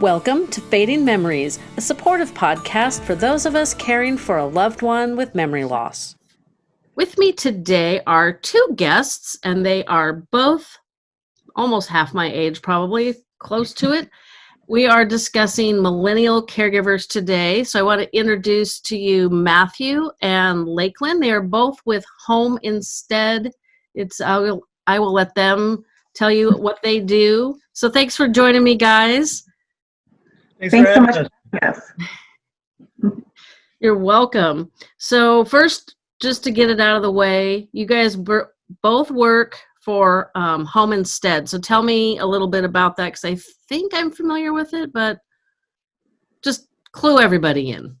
Welcome to Fading Memories, a supportive podcast for those of us caring for a loved one with memory loss. With me today are two guests, and they are both almost half my age, probably close to it. We are discussing millennial caregivers today. So I want to introduce to you Matthew and Lakeland. They are both with Home Instead. It's I will I will let them tell you what they do. So thanks for joining me, guys. Thanks, Thanks so much. Yes. You're welcome. So first, just to get it out of the way, you guys both work for um, Home Instead. So tell me a little bit about that because I think I'm familiar with it, but just clue everybody in.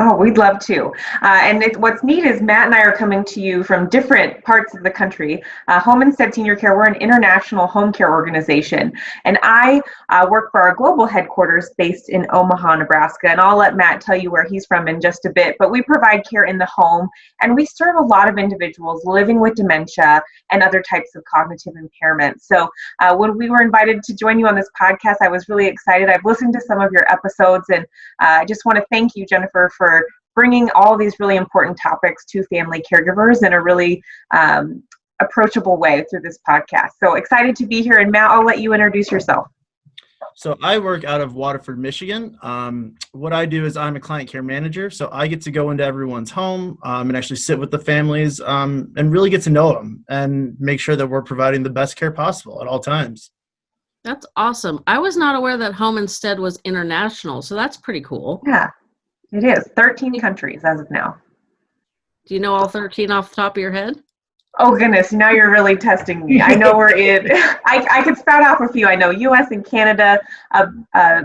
Oh, we'd love to. Uh, and it, what's neat is Matt and I are coming to you from different parts of the country. Uh, home Instead Senior Care, we're an international home care organization. And I uh, work for our global headquarters based in Omaha, Nebraska. And I'll let Matt tell you where he's from in just a bit. But we provide care in the home and we serve a lot of individuals living with dementia and other types of cognitive impairment. So uh, when we were invited to join you on this podcast, I was really excited. I've listened to some of your episodes and uh, I just want to thank you, Jennifer, for for bringing all these really important topics to family caregivers in a really um, approachable way through this podcast. So excited to be here. And Matt, I'll let you introduce yourself. So I work out of Waterford, Michigan. Um, what I do is I'm a client care manager. So I get to go into everyone's home um, and actually sit with the families um, and really get to know them and make sure that we're providing the best care possible at all times. That's awesome. I was not aware that Home Instead was international, so that's pretty cool. Yeah, it is 13 countries as of now. Do you know all 13 off the top of your head? Oh goodness, now you're really testing me. I know we're in. I, I could spout off a few. I know U.S. and Canada, uh, uh,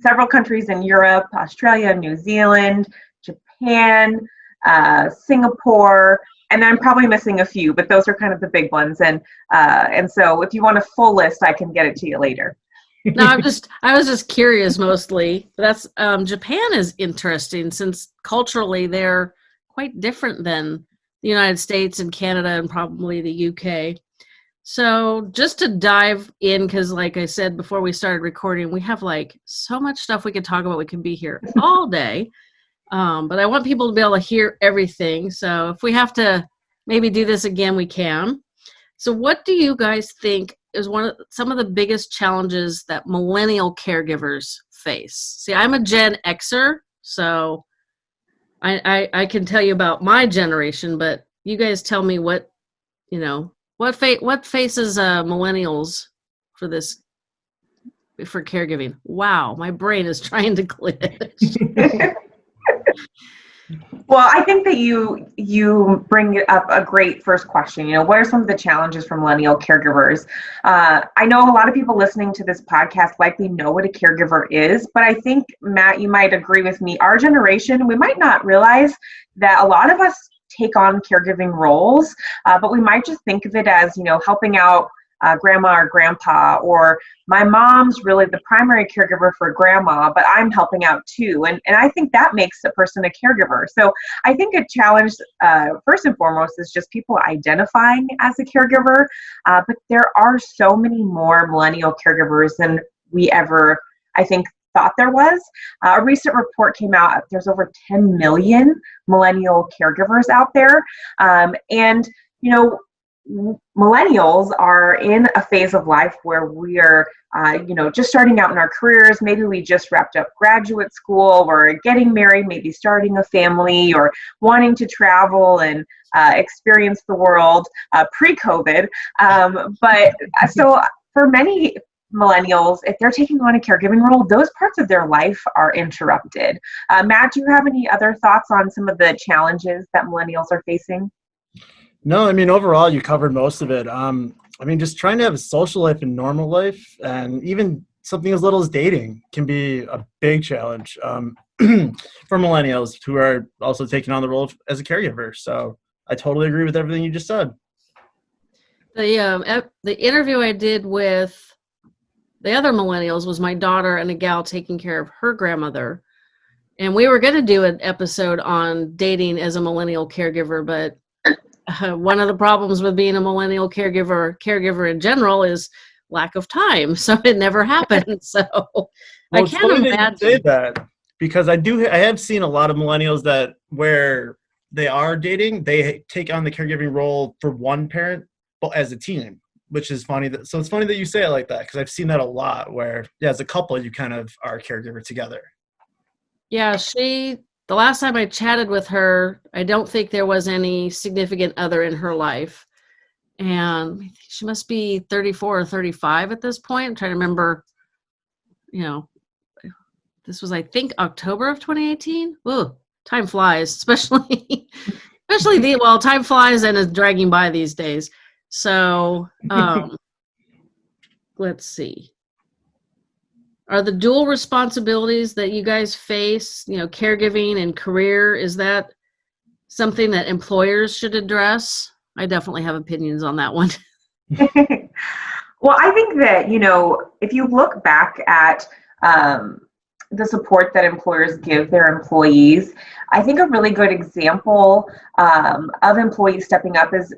several countries in Europe, Australia, New Zealand, Japan, uh, Singapore, and I'm probably missing a few, but those are kind of the big ones. And uh, and so, if you want a full list, I can get it to you later no, I'm just I was just curious mostly. That's um, Japan is interesting since culturally they're quite different than the United States and Canada and probably the UK. So just to dive in, because like I said before we started recording, we have like so much stuff we could talk about. We can be here all day. Um, but I want people to be able to hear everything. So if we have to maybe do this again, we can. So what do you guys think is one of some of the biggest challenges that millennial caregivers face. See, I'm a Gen Xer, so I, I, I can tell you about my generation, but you guys tell me what you know what fa- what faces uh, millennials for this for caregiving. Wow, my brain is trying to glitch. Well, I think that you you bring up a great first question. You know, what are some of the challenges for millennial caregivers? Uh, I know a lot of people listening to this podcast likely know what a caregiver is, but I think Matt, you might agree with me. Our generation, we might not realize that a lot of us take on caregiving roles, uh, but we might just think of it as you know helping out uh, grandma or grandpa, or my mom's really the primary caregiver for grandma, but I'm helping out too. And, and I think that makes a person a caregiver. So I think a challenge, uh, first and foremost, is just people identifying as a caregiver. Uh, but there are so many more millennial caregivers than we ever, I think, thought there was. Uh, a recent report came out, there's over 10 million millennial caregivers out there. Um, and, you know, millennials are in a phase of life where we are uh, you know just starting out in our careers. Maybe we just wrapped up graduate school we're getting married maybe starting a family or wanting to travel and uh, experience the world uh, pre-covid. Um, but uh, so for many millennials if they're taking on a caregiving role those parts of their life are interrupted. Uh, matt do you have any other thoughts on some of the challenges that millennials are facing no, I mean overall you covered most of it. Um, I mean just trying to have a social life and normal life, and even something as little as dating can be a big challenge um, for millennials who are also taking on the role as a caregiver. So I totally agree with everything you just said. The um, the interview I did with the other millennials was my daughter and a gal taking care of her grandmother. And we were going to do an episode on dating as a millennial caregiver, but uh, one of the problems with being a millennial caregiver caregiver in general is lack of time so it never happened so I can't funny that you imagine. say that because I do. I have seen a lot of millennials that where they are dating, they take on the caregiving role for one parent, but as a team, which is funny. That so it's funny that you say it like that because I've seen that a lot. Where yeah, as a couple, you kind of are a caregiver together. Yeah, she, the last time I chatted with her, I don't think there was any significant other in her life. And she must be 34 or 35 at this point. I'm trying to remember, you know, this was, I think, October of 2018. Ooh, time flies, especially, especially the, well, time flies and is dragging by these days. So, um, let's see are the dual responsibilities that you guys face you know caregiving and career is that something that employers should address? I definitely have opinions on that one. Well, I think that, you know, if you look back at um, the support that employers give their employees, I think a really good example um, of employees stepping up is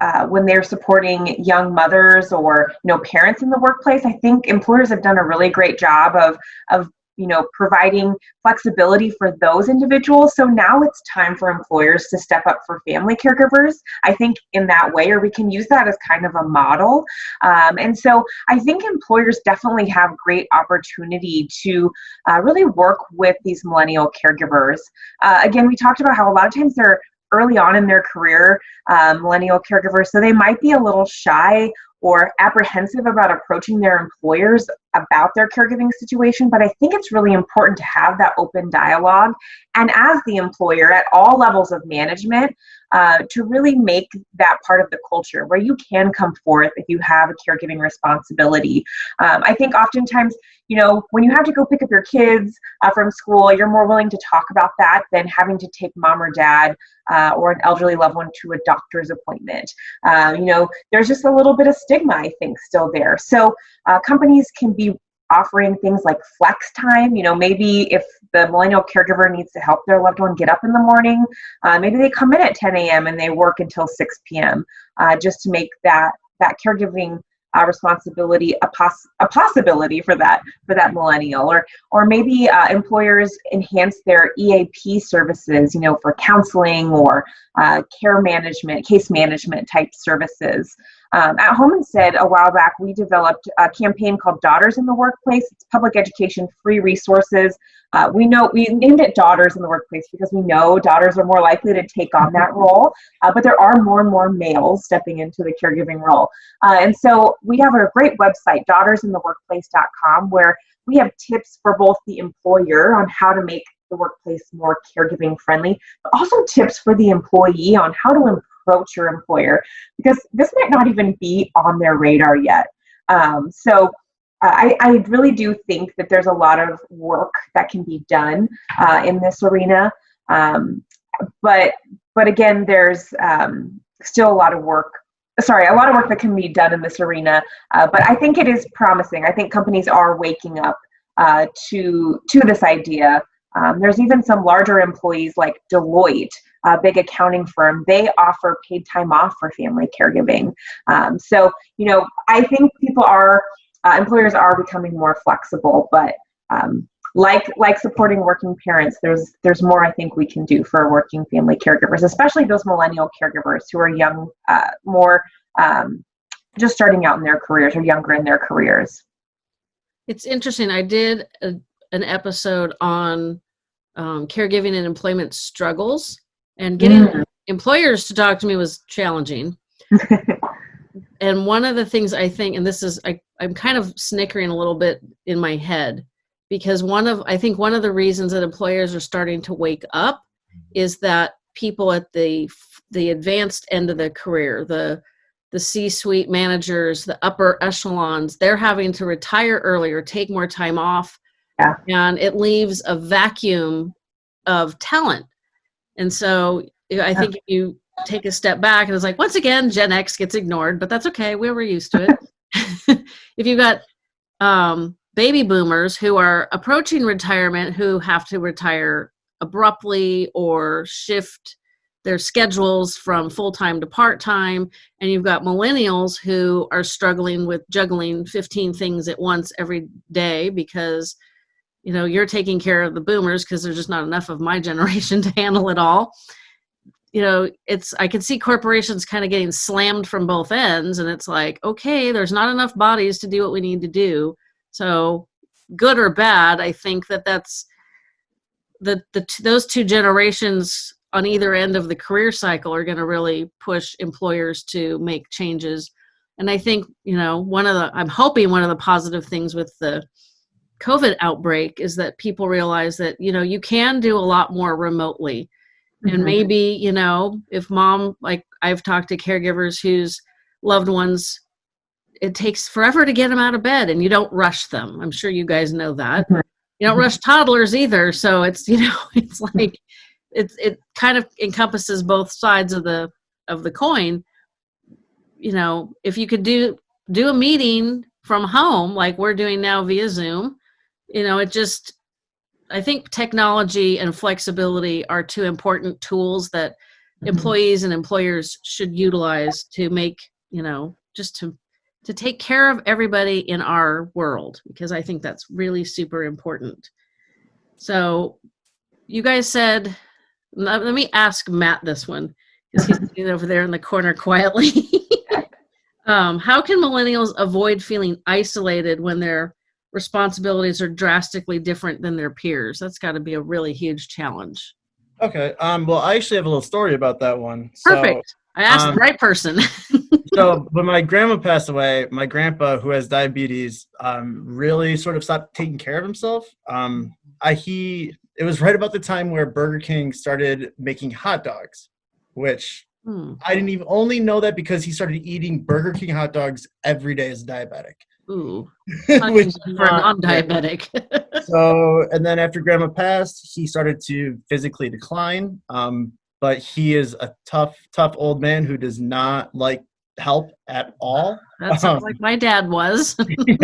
uh, when they're supporting young mothers or you know parents in the workplace. I think employers have done a really great job of of you know providing flexibility for those individuals. So now it's time for employers to step up for family caregivers. I think in that way or we can use that as kind of a model. Um, and so i think employers definitely have great opportunity to uh, really work with these millennial caregivers. Uh, again we talked about how a lot of times they're early on in their career um, millennial caregivers so they might be a little shy or apprehensive about approaching their employers about their caregiving situation. But I think it's really important to have that open dialogue. And as the employer at all levels of management, uh, to really make that part of the culture where you can come forth if you have a caregiving responsibility. Um, I think oftentimes, you know, when you have to go pick up your kids uh, from school, you're more willing to talk about that than having to take mom or dad uh, or an elderly loved one to a doctor's appointment. Uh, you know, there's just a little bit of stigma, I think, still there. So uh, companies can be offering things like flex time. You know, maybe if the millennial caregiver needs to help their loved one get up in the morning, uh, maybe they come in at 10 a.m. and they work until 6 p.m. Uh, just to make that that caregiving uh, responsibility a, poss- a possibility for that for that millennial or or maybe uh, employers enhance their eap services you know for counseling or uh, care management case management type services um, at Home Instead a while back, we developed a campaign called Daughters in the Workplace. It's public education, free resources. Uh, we know we named it Daughters in the Workplace because we know daughters are more likely to take on that role, uh, but there are more and more males stepping into the caregiving role. Uh, and so we have a great website, daughtersintheworkplace.com, where we have tips for both the employer on how to make the workplace more caregiving friendly, but also tips for the employee on how to approach your employer because this might not even be on their radar yet. Um, so uh, I, I, really do think that there's a lot of work that can be done uh, in this arena. Um, but but again, there's um, still a lot of work. Sorry, a lot of work that can be done in this arena. Uh, but I think it is promising. I think companies are waking up uh, to to this idea. Um, there's even some larger employees like Deloitte a big accounting firm, they offer paid time off for family caregiving. Um, so, you know, I think people are, uh, employers are becoming more flexible, but um, like like supporting working parents, there's there's more I think we can do for working family caregivers, especially those millennial caregivers who are young, uh, more um, just starting out in their careers or younger in their careers. It's interesting. I did a, an episode on um, caregiving and employment struggles and getting mm. employers to talk to me was challenging and one of the things i think and this is I, i'm kind of snickering a little bit in my head because one of i think one of the reasons that employers are starting to wake up is that people at the the advanced end of the career the the c-suite managers the upper echelons they're having to retire earlier take more time off yeah. and it leaves a vacuum of talent and so I think if you take a step back and it's like, once again, Gen X gets ignored, but that's okay. We were used to it. if you've got um, baby boomers who are approaching retirement who have to retire abruptly or shift their schedules from full time to part time, and you've got millennials who are struggling with juggling 15 things at once every day because you know you're taking care of the boomers because there's just not enough of my generation to handle it all. You know it's i can see corporations kind of getting slammed from both ends and it's like okay there's not enough bodies to do what we need to do. So good or bad i think that that's the, the those two generations on either end of the career cycle are going to really push employers to make changes. And i think you know one of the i'm hoping one of the positive things with the covid outbreak is that people realize that you know you can do a lot more remotely. Mm-hmm. and maybe you know if mom like i've talked to caregivers whose loved ones it takes forever to get them out of bed and you don't rush them. I'm sure you guys know that. Mm-hmm. you don't rush toddlers either so it's you know it's like it's it kind of encompasses both sides of the of the coin. You know if you could do do a meeting from home like we're doing now via zoom you know it just I think technology and flexibility are two important tools that mm-hmm. employees and employers should utilize to make, you know, just to to take care of everybody in our world because I think that's really super important. So, you guys said let me ask Matt this one because he's sitting over there in the corner quietly. um, how can millennials avoid feeling isolated when they're responsibilities are drastically different than their peers. That's got to be a really huge challenge. Okay. Um, well, I actually have a little story about that one. Perfect. So, I asked um, the right person. so, when my grandma passed away, my grandpa, who has diabetes, um, really sort of stopped taking care of himself. Um, I, he, it was right about the time where Burger King started making hot dogs, which hmm. I didn't even only know that because he started eating Burger King hot dogs every day as a diabetic. Ooh, Which, for non-diabetic. so, and then after Grandma passed, he started to physically decline. Um, but he is a tough, tough old man who does not like help at all. That sounds um, like my dad was.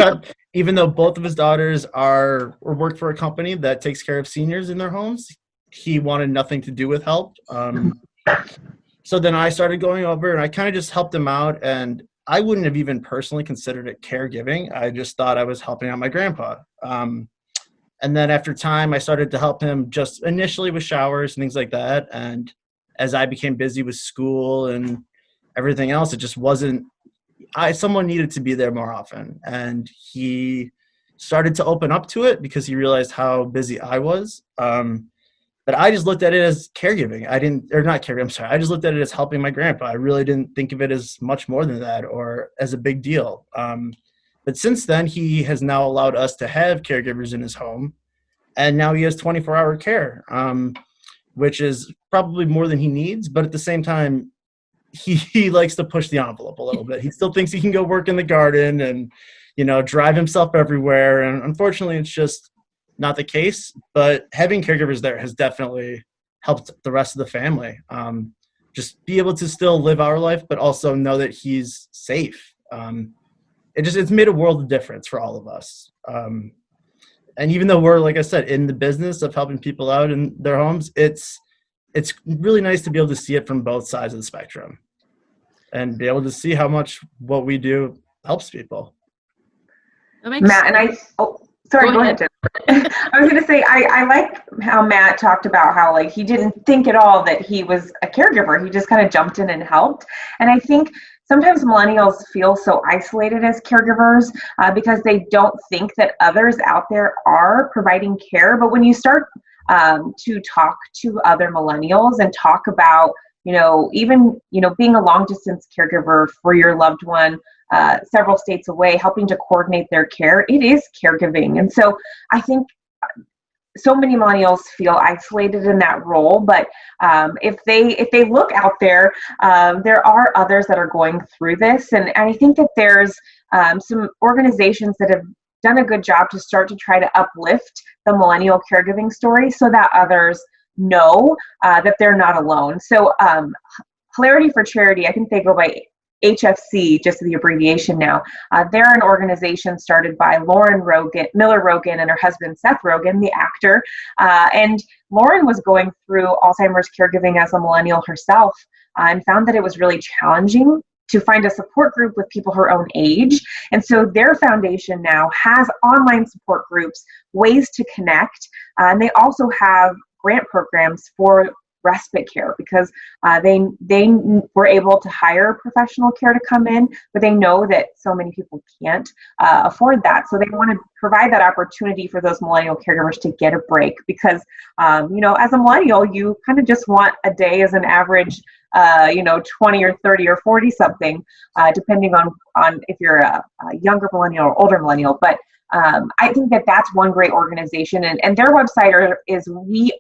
even though both of his daughters are or work for a company that takes care of seniors in their homes, he wanted nothing to do with help. Um, so then I started going over and I kind of just helped him out. And I wouldn't have even personally considered it caregiving. I just thought I was helping out my grandpa. Um, and then after time, I started to help him just initially with showers and things like that. And as I became busy with school and everything else, it just wasn't. I someone needed to be there more often, and he started to open up to it because he realized how busy I was. Um, but I just looked at it as caregiving. I didn't, or not caregiving. I'm sorry. I just looked at it as helping my grandpa. I really didn't think of it as much more than that or as a big deal. Um, but since then, he has now allowed us to have caregivers in his home, and now he has 24-hour care, um, which is probably more than he needs. But at the same time, he, he likes to push the envelope a little bit. He still thinks he can go work in the garden and, you know, drive himself everywhere. And unfortunately, it's just not the case, but having caregivers there has definitely helped the rest of the family. Um, just be able to still live our life, but also know that he's safe. Um, it just it's made a world of difference for all of us. Um, and even though we're like I said in the business of helping people out in their homes, it's it's really nice to be able to see it from both sides of the spectrum and be able to see how much what we do helps people. Matt sense. and I oh Sorry, go, go ahead. ahead. I was going to say, I, I like how Matt talked about how like he didn't think at all that he was a caregiver. He just kind of jumped in and helped. And I think sometimes millennials feel so isolated as caregivers uh, because they don't think that others out there are providing care. But when you start um, to talk to other millennials and talk about you know even you know being a long distance caregiver for your loved one uh, several states away, helping to coordinate their care. It is caregiving. And so I think so many millennials feel isolated in that role but um, if they if they look out there um, there are others that are going through this and, and i think that there's um, some organizations that have done a good job to start to try to uplift the millennial caregiving story so that others know uh, that they're not alone so um, Hilarity for Charity, I think they go by HFC, just the abbreviation now. Uh, they're an organization started by Lauren Rogen, Miller Rogen, and her husband Seth Rogen, the actor. Uh, and Lauren was going through Alzheimer's caregiving as a millennial herself uh, and found that it was really challenging to find a support group with people her own age. And so their foundation now has online support groups, ways to connect, uh, and they also have grant programs for respite care because uh, they they were able to hire professional care to come in, but they know that so many people can't uh, afford that. So they want to provide that opportunity for those millennial caregivers to get a break because um, you know as a millennial you kind of just want a day as an average uh, you know 20 or 30 or 40 something uh, depending on on if you're a, a younger millennial or older millennial but um, I think that that's one great organization, and, and their website are, is wearehfc.org.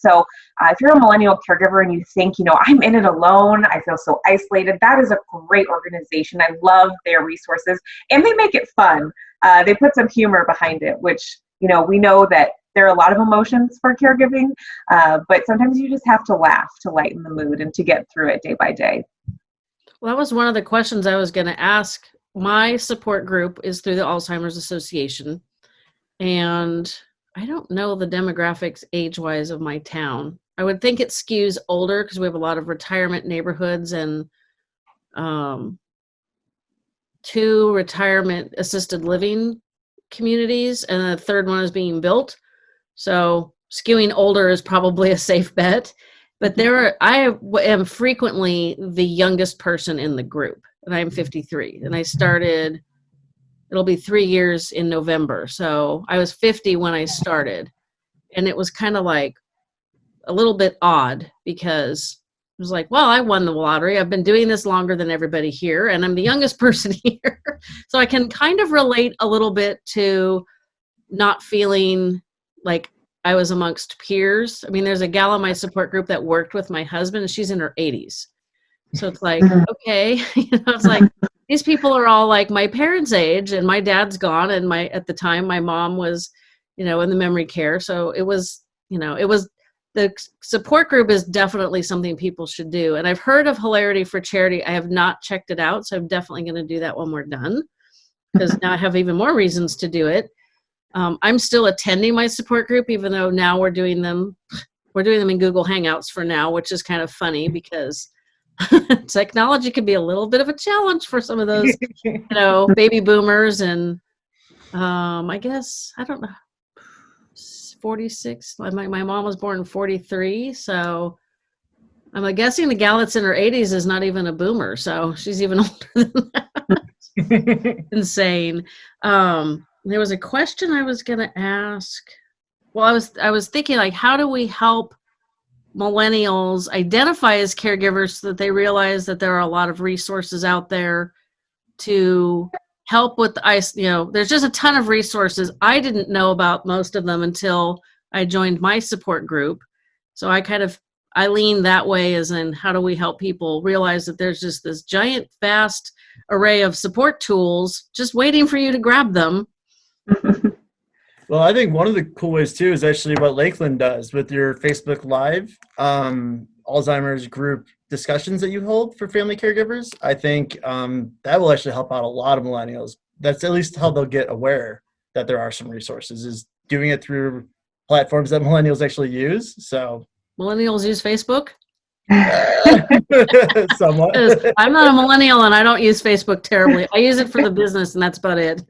So uh, if you're a millennial caregiver and you think, you know, I'm in it alone, I feel so isolated, that is a great organization. I love their resources, and they make it fun. Uh, they put some humor behind it, which you know we know that there are a lot of emotions for caregiving, uh, but sometimes you just have to laugh to lighten the mood and to get through it day by day. Well, that was one of the questions I was going to ask my support group is through the Alzheimer's Association, and I don't know the demographics age wise of my town. I would think it skews older because we have a lot of retirement neighborhoods and um, two retirement assisted living communities, and the third one is being built. So skewing older is probably a safe bet. But there are, I am frequently the youngest person in the group and I'm mm-hmm. 53. And I started, it'll be three years in November. So I was 50 when I started. And it was kind of like a little bit odd because it was like, well, I won the lottery. I've been doing this longer than everybody here, and I'm the youngest person here. so I can kind of relate a little bit to not feeling like I was amongst peers. I mean, there's a gal in my support group that worked with my husband, and she's in her 80s. So it's like, mm-hmm. okay, you know, it's like these people are all like my parents' age, and my dad's gone, and my at the time my mom was, you know, in the memory care. So it was, you know, it was the support group is definitely something people should do. And I've heard of Hilarity for Charity. I have not checked it out, so I'm definitely going to do that when we're done because now I have even more reasons to do it. Um, I'm still attending my support group, even though now we're doing them. We're doing them in Google Hangouts for now, which is kind of funny because technology can be a little bit of a challenge for some of those, you know, baby boomers and um, I guess I don't know, 46. My my mom was born in 43, so I'm guessing the gal that's in her 80s is not even a boomer, so she's even older than that. Insane. Um, there was a question I was gonna ask. Well, I was I was thinking like, how do we help millennials identify as caregivers so that they realize that there are a lot of resources out there to help with ice you know there's just a ton of resources. I didn't know about most of them until i joined my support group. So i kind of i lean that way as in how do we help people realize that there's just this giant vast array of support tools just waiting for you to grab them Well, I think one of the cool ways too is actually what Lakeland does with your Facebook Live um, Alzheimer's group discussions that you hold for family caregivers. I think um, that will actually help out a lot of millennials. That's at least how they'll get aware that there are some resources. Is doing it through platforms that millennials actually use. So millennials use Facebook. Somewhat. I'm not a millennial and I don't use Facebook terribly. I use it for the business and that's about it.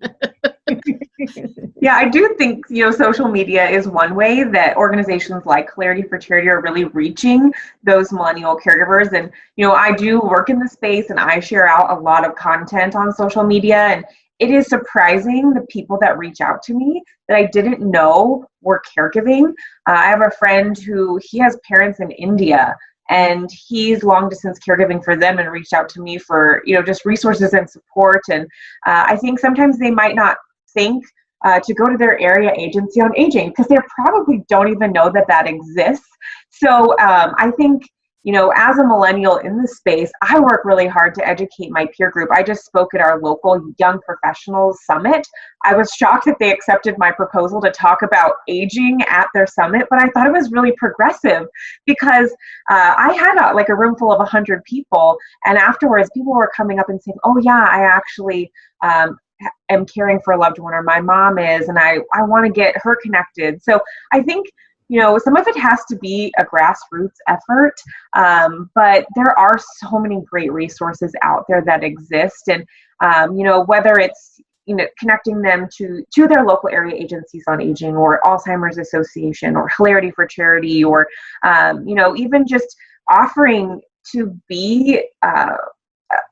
yeah, I do think you know social media is one way that organizations like Hilarity for Charity are really reaching those millennial caregivers. And you know, I do work in the space and I share out a lot of content on social media and it is surprising the people that reach out to me that I didn't know were caregiving. Uh, I have a friend who he has parents in India and he's long distance caregiving for them and reached out to me for you know just resources and support and uh, i think sometimes they might not think uh, to go to their area agency on aging because they probably don't even know that that exists so um, i think you know, as a millennial in this space, I work really hard to educate my peer group. I just spoke at our local Young Professionals Summit. I was shocked that they accepted my proposal to talk about aging at their summit, but I thought it was really progressive because uh, I had a, like a room full of 100 people, and afterwards, people were coming up and saying, Oh, yeah, I actually um, am caring for a loved one, or my mom is, and I, I want to get her connected. So I think you know, some of it has to be a grassroots effort, um, but there are so many great resources out there that exist. And, um, you know, whether it's, you know, connecting them to, to their local area agencies on aging or Alzheimer's Association or Hilarity for Charity or, um, you know, even just offering to be uh,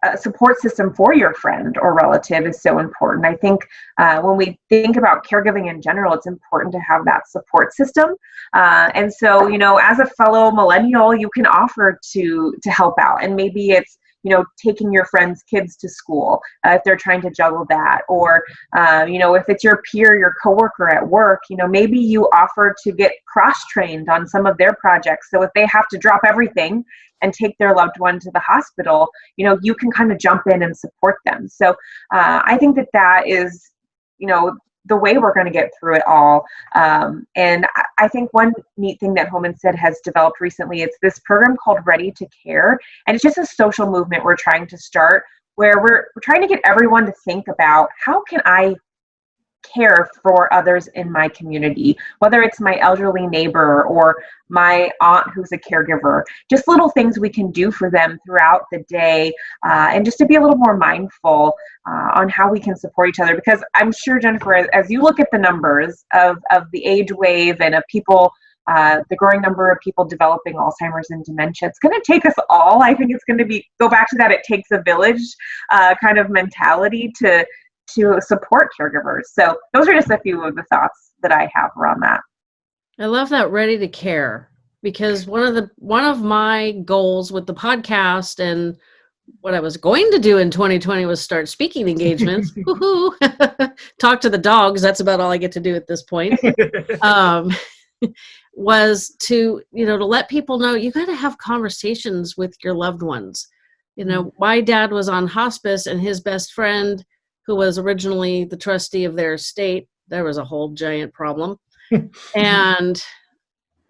a support system for your friend or relative is so important. I think uh, when we think about caregiving in general, it's important to have that support system. Uh, and so, you know, as a fellow millennial, you can offer to to help out, and maybe it's you know taking your friends kids to school uh, if they're trying to juggle that or uh, you know if it's your peer your coworker at work you know maybe you offer to get cross trained on some of their projects. So if they have to drop everything and take their loved one to the hospital you know you can kind of jump in and support them. So uh, i think that that is you know the way we're going to get through it all. Um, and I, think one neat thing that Home Instead has developed recently is this program called Ready to Care, and it's just a social movement we're trying to start where we're, we're trying to get everyone to think about how can I care for others in my community, whether it's my elderly neighbor or my aunt who's a caregiver, just little things we can do for them throughout the day, uh, and just to be a little more mindful uh, on how we can support each other. Because I'm sure, Jennifer, as you look at the numbers of, of the age wave and of people. Uh, the growing number of people developing Alzheimer's and dementia. It's going to take us all. I think it's going to be go back to that. It takes a village uh, kind of mentality to to support caregivers. So those are just a few of the thoughts that I have around that. I love that ready to care because one of the one of my goals with the podcast and what I was going to do in 2020 was start speaking engagements. Talk to the dogs. That's about all I get to do at this point. Um, was to you know to let people know you got to have conversations with your loved ones. You know, mm-hmm. my dad was on hospice, and his best friend who was originally the trustee of their estate. There was a whole giant problem. and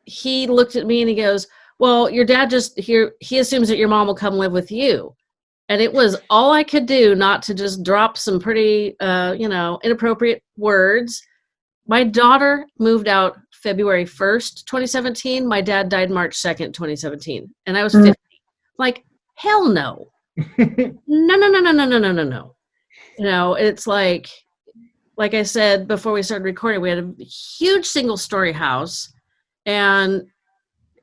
he looked at me and he goes, Well, your dad just here, he assumes that your mom will come live with you. And it was all I could do not to just drop some pretty, uh, you know, inappropriate words. My daughter moved out February 1st, 2017. My dad died March 2nd, 2017. And I was mm. 50. Like, hell no. no, no, no, no, no, no, no, no, no you know it's like like i said before we started recording we had a huge single story house. And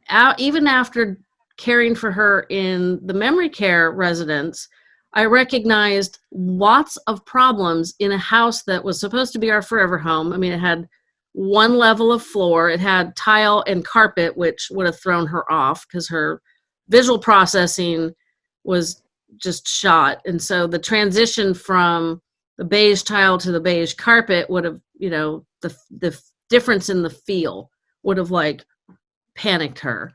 out, even after caring for her in the memory care residence i recognized lots of problems in a house that was supposed to be our forever home. I mean it had one level of floor. It had tile and carpet which would have thrown her off because her visual processing was just shot. And so the transition from the beige tile to the beige carpet would have, you know, the the difference in the feel would have like panicked her.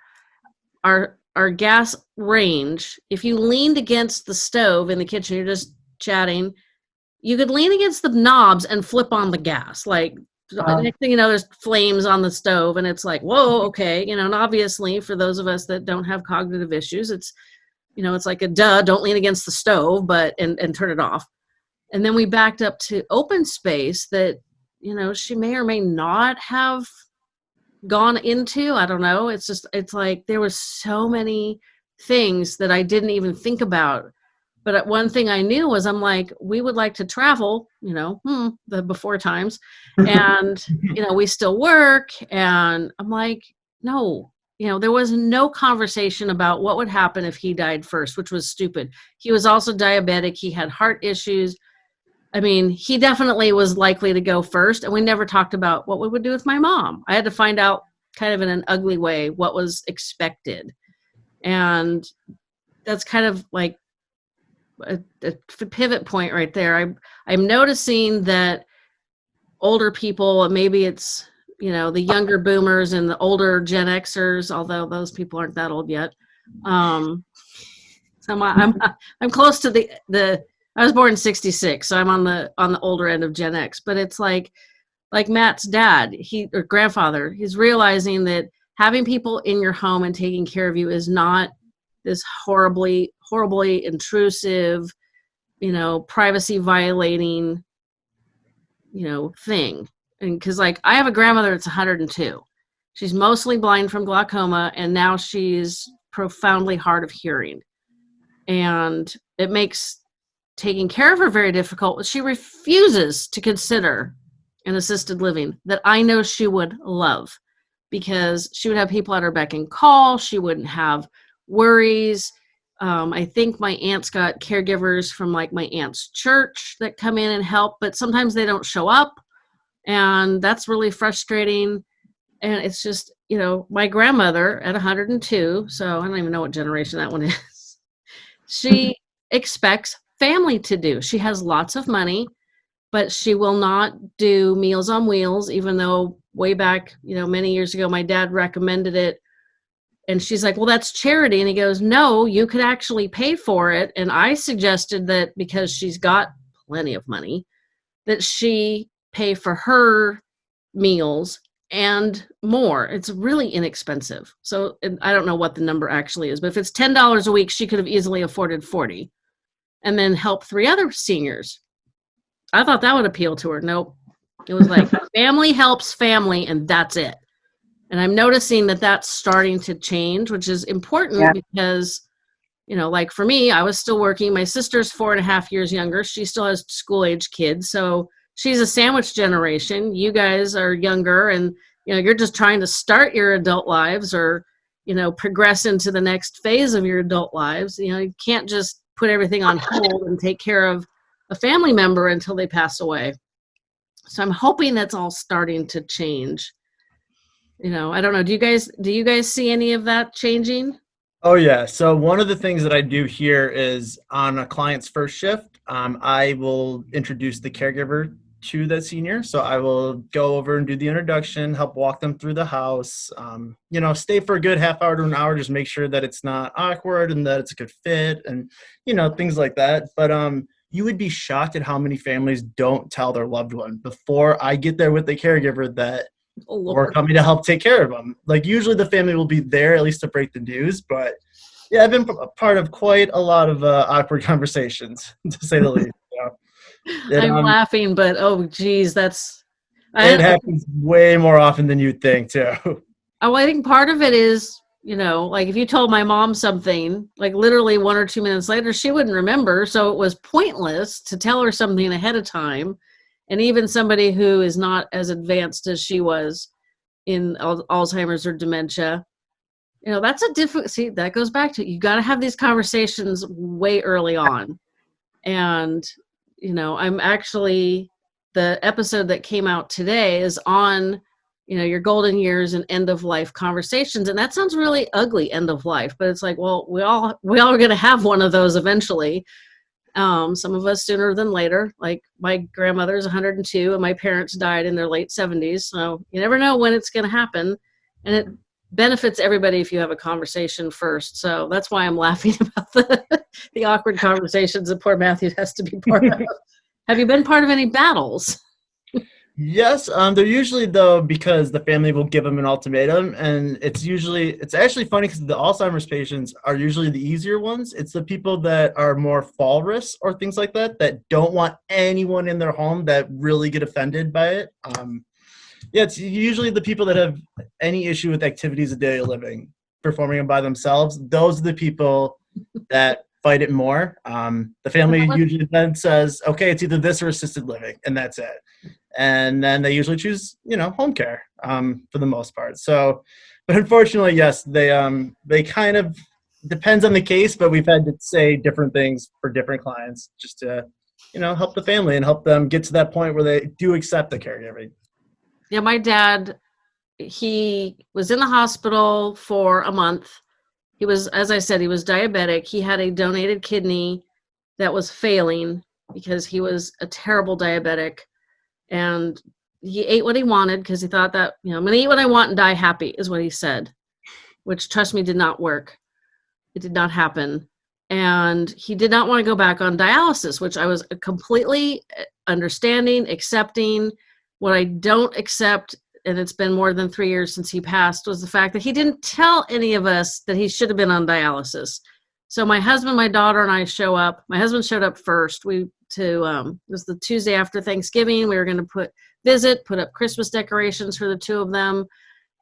Our our gas range, if you leaned against the stove in the kitchen, you're just chatting, you could lean against the knobs and flip on the gas. Like uh, next thing you know, there's flames on the stove, and it's like, whoa, okay, you know. And obviously, for those of us that don't have cognitive issues, it's you know it's like a duh don't lean against the stove but and, and turn it off. And then we backed up to open space that you know she may or may not have gone into i don't know. It's just it's like there was so many things that i didn't even think about. But one thing i knew was i'm like we would like to travel you know hmm, the before times and you know we still work and i'm like no you know there was no conversation about what would happen if he died first which was stupid. He was also diabetic. He had heart issues. I mean he definitely was likely to go first and we never talked about what we would do with my mom. I had to find out kind of in an ugly way what was expected. And that's kind of like a, a pivot point right there. I, i'm noticing that older people maybe it's you know the younger boomers and the older gen xers although those people aren't that old yet. Um so I'm, I'm i'm close to the the i was born in 66 so i'm on the on the older end of gen x but it's like like matt's dad he or grandfather he's realizing that having people in your home and taking care of you is not this horribly horribly intrusive you know privacy violating you know thing and because like I have a grandmother that's 102, She's mostly blind from glaucoma, and now she's profoundly hard of hearing. And it makes taking care of her very difficult. She refuses to consider an assisted living that I know she would love because she would have people at her beck and call. She wouldn't have worries. Um, I think my aunt's got caregivers from like my aunt's church that come in and help, but sometimes they don't show up. And that's really frustrating. And it's just, you know, my grandmother at 102, so I don't even know what generation that one is, she expects family to do. She has lots of money, but she will not do Meals on Wheels, even though way back, you know, many years ago, my dad recommended it and she's like well that's charity and he goes no you could actually pay for it and i suggested that because she's got plenty of money that she pay for her meals and more. It's really inexpensive. So i don't know what the number actually is but if it's $10 a week she could have easily afforded 40 and then help three other seniors. I thought that would appeal to her. Nope. It was like family helps family and that's it. And i'm noticing that that's starting to change which is important yeah. because you know like for me i was still working. My sister's four and a half years younger. She still has school age kids. So she's a sandwich generation. You guys are younger and you know you're just trying to start your adult lives or you know progress into the next phase of your adult lives. You know you can't just put everything on hold and take care of a family member until they pass away. So i'm hoping that's all starting to change. You know i don't know. Do you guys do you guys see any of that changing? Oh yeah. So one of the things that i do here is on a client's first shift um, i will introduce the caregiver to the senior so i will go over and do the introduction help walk them through the house um, you know stay for a good half hour to an hour just make sure that it's not awkward and that it's a good fit and you know things like that but um you would be shocked at how many families don't tell their loved one before i get there with the caregiver that oh, we're coming to help take care of them. Like usually the family will be there at least to break the news, but yeah, I've been part of quite a lot of uh, awkward conversations to say the least. I'm um, laughing, but oh geez, that's it I, happens way more often than you'd think too. Oh, I think part of it is you know, like if you told my mom something, like literally one or two minutes later, she wouldn't remember. So it was pointless to tell her something ahead of time and even somebody who is not as advanced as she was in alzheimer's or dementia you know that's a different see that goes back to you got to have these conversations way early on and you know i'm actually the episode that came out today is on you know your golden years and end of life conversations and that sounds really ugly end of life but it's like well we all we all are going to have one of those eventually um, some of us sooner than later. Like my grandmother is 102 and my parents died in their late 70s. So you never know when it's going to happen. And it benefits everybody if you have a conversation first. So that's why I'm laughing about the, the awkward conversations that poor Matthew has to be part of. have you been part of any battles? Yes, um, they're usually though because the family will give them an ultimatum, and it's usually it's actually funny because the Alzheimer's patients are usually the easier ones. It's the people that are more fall risks or things like that that don't want anyone in their home that really get offended by it. Um, yeah, it's usually the people that have any issue with activities of daily living, performing them by themselves. Those are the people that fight it more. Um, the family usually then says, okay, it's either this or assisted living, and that's it and then they usually choose you know home care um, for the most part so but unfortunately yes they um they kind of depends on the case but we've had to say different things for different clients just to you know help the family and help them get to that point where they do accept the caregiving yeah my dad he was in the hospital for a month. He was as i said he was diabetic. He had a donated kidney that was failing because he was a terrible diabetic. And he ate what he wanted because he thought that you know i'm gonna eat what i want and die happy is what he said which trust me did not work. It did not happen. And he did not want to go back on dialysis which i was completely uh, understanding accepting what i don't accept and it's been more than three years since he passed was the fact that he didn't tell any of us that he should have been on dialysis so my husband my daughter and i show up my husband showed up first we to um, it was the Tuesday after Thanksgiving. We were going to put visit, put up Christmas decorations for the two of them,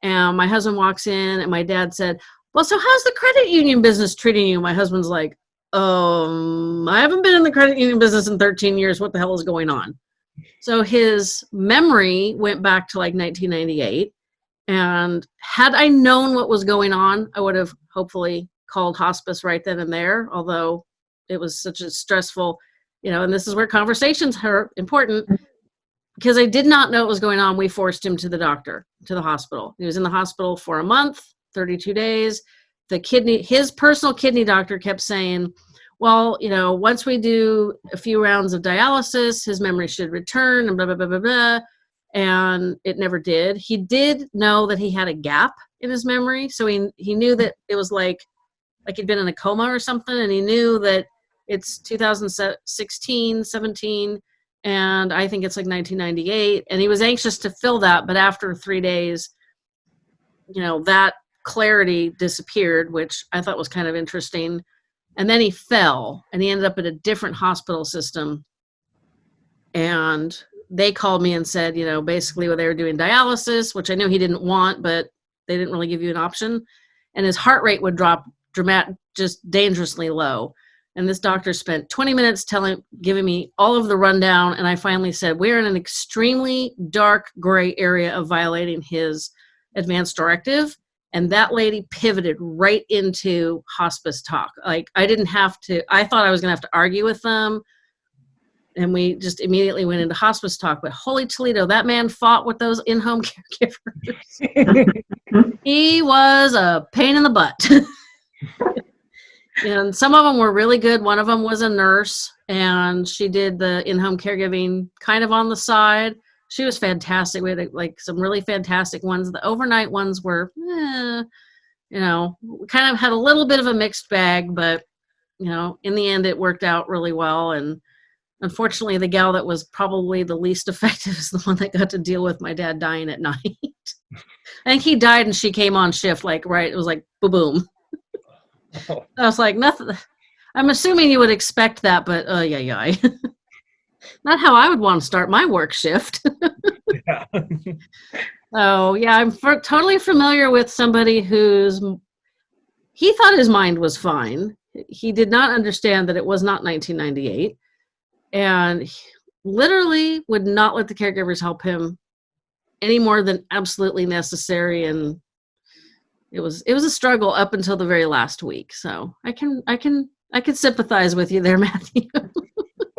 And my husband walks in, and my dad said, Well, so how's the credit union business treating you? My husband's like, Um, I haven't been in the credit union business in 13 years. What the hell is going on? So his memory went back to like 1998. And had I known what was going on, I would have hopefully called hospice right then and there, although it was such a stressful, you know, and this is where conversations are important because I did not know what was going on. We forced him to the doctor, to the hospital. He was in the hospital for a month, 32 days. The kidney, his personal kidney doctor kept saying, well, you know, once we do a few rounds of dialysis, his memory should return and blah, blah, blah, blah, blah. And it never did. He did know that he had a gap in his memory. So he, he knew that it was like, like he'd been in a coma or something. And he knew that it's 2016, 17, and I think it's like 1998. And he was anxious to fill that. But after three days, you know, that clarity disappeared, which I thought was kind of interesting and then he fell and he ended up at a different hospital system. And they called me and said you know basically what they were doing dialysis which i knew he didn't want but they didn't really give you an option. And his heart rate would drop dramatic just dangerously low. And this doctor spent 20 minutes telling giving me all of the rundown and i finally said we're in an extremely dark gray area of violating his advance directive and that lady pivoted right into hospice talk. Like i didn't have to i thought i was going to have to argue with them. And we just immediately went into hospice talk but holy toledo that man fought with those in-home caregivers. He was a pain in the butt. And some of them were really good. One of them was a nurse and she did the in-home caregiving kind of on the side she was fantastic. We had like some really fantastic ones. The overnight ones were, eh, you know, kind of had a little bit of a mixed bag, but you know, in the end, it worked out really well. And unfortunately, the gal that was probably the least effective is the one that got to deal with my dad dying at night. I think he died and she came on shift, like right. It was like boom, boom. I was like nothing. I'm assuming you would expect that, but uh, yeah, yeah. Not how I would want to start my work shift. yeah. Oh yeah, I'm totally familiar with somebody who's he thought his mind was fine. He did not understand that it was not 1998, and literally would not let the caregivers help him any more than absolutely necessary. And it was it was a struggle up until the very last week. So I can I can I can sympathize with you there, Matthew.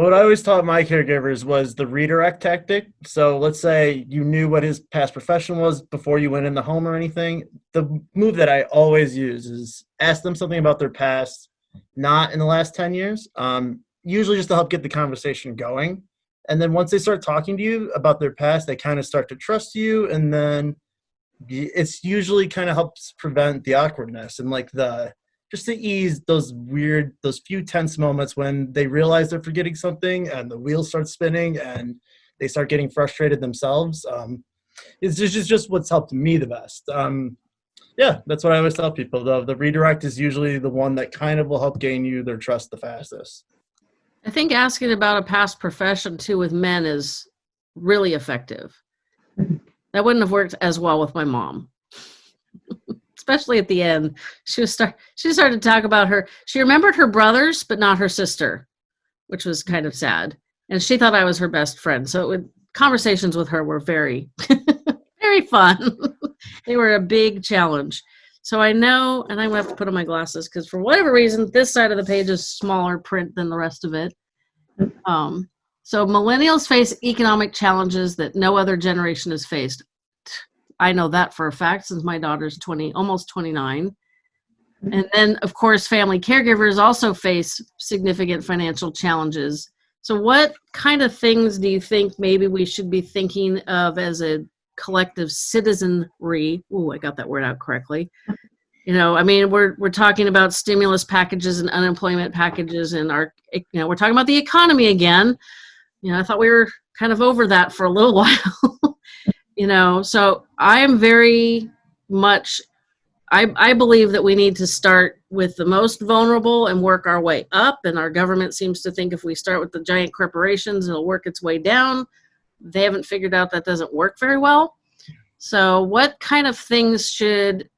What I always taught my caregivers was the redirect tactic. So let's say you knew what his past profession was before you went in the home or anything. The move that I always use is ask them something about their past, not in the last 10 years, um, usually just to help get the conversation going. And then once they start talking to you about their past, they kind of start to trust you. And then it's usually kind of helps prevent the awkwardness and like the just to ease those weird, those few tense moments when they realize they're forgetting something and the wheels start spinning and they start getting frustrated themselves. Um, it's just, just what's helped me the best. Um, yeah, that's what I always tell people. The, the redirect is usually the one that kind of will help gain you their trust the fastest. I think asking about a past profession too with men is really effective. That wouldn't have worked as well with my mom especially at the end. She was start she started to talk about her. She remembered her brothers, but not her sister, which was kind of sad. And she thought I was her best friend. So would, conversations with her were very, very fun. they were a big challenge. So I know, and I'm gonna have to put on my glasses because for whatever reason, this side of the page is smaller print than the rest of it. Um, so millennials face economic challenges that no other generation has faced. I know that for a fact since my daughter's 20, almost 29. Mm-hmm. And then, of course, family caregivers also face significant financial challenges. So, what kind of things do you think maybe we should be thinking of as a collective citizenry? Oh, I got that word out correctly. You know, I mean, we're we're talking about stimulus packages and unemployment packages, and our, you know, we're talking about the economy again. You know, I thought we were kind of over that for a little while you know so i am very much I, I believe that we need to start with the most vulnerable and work our way up. And our government seems to think if we start with the giant corporations it'll work its way down. They haven't figured out that doesn't work very well. So, what kind of things should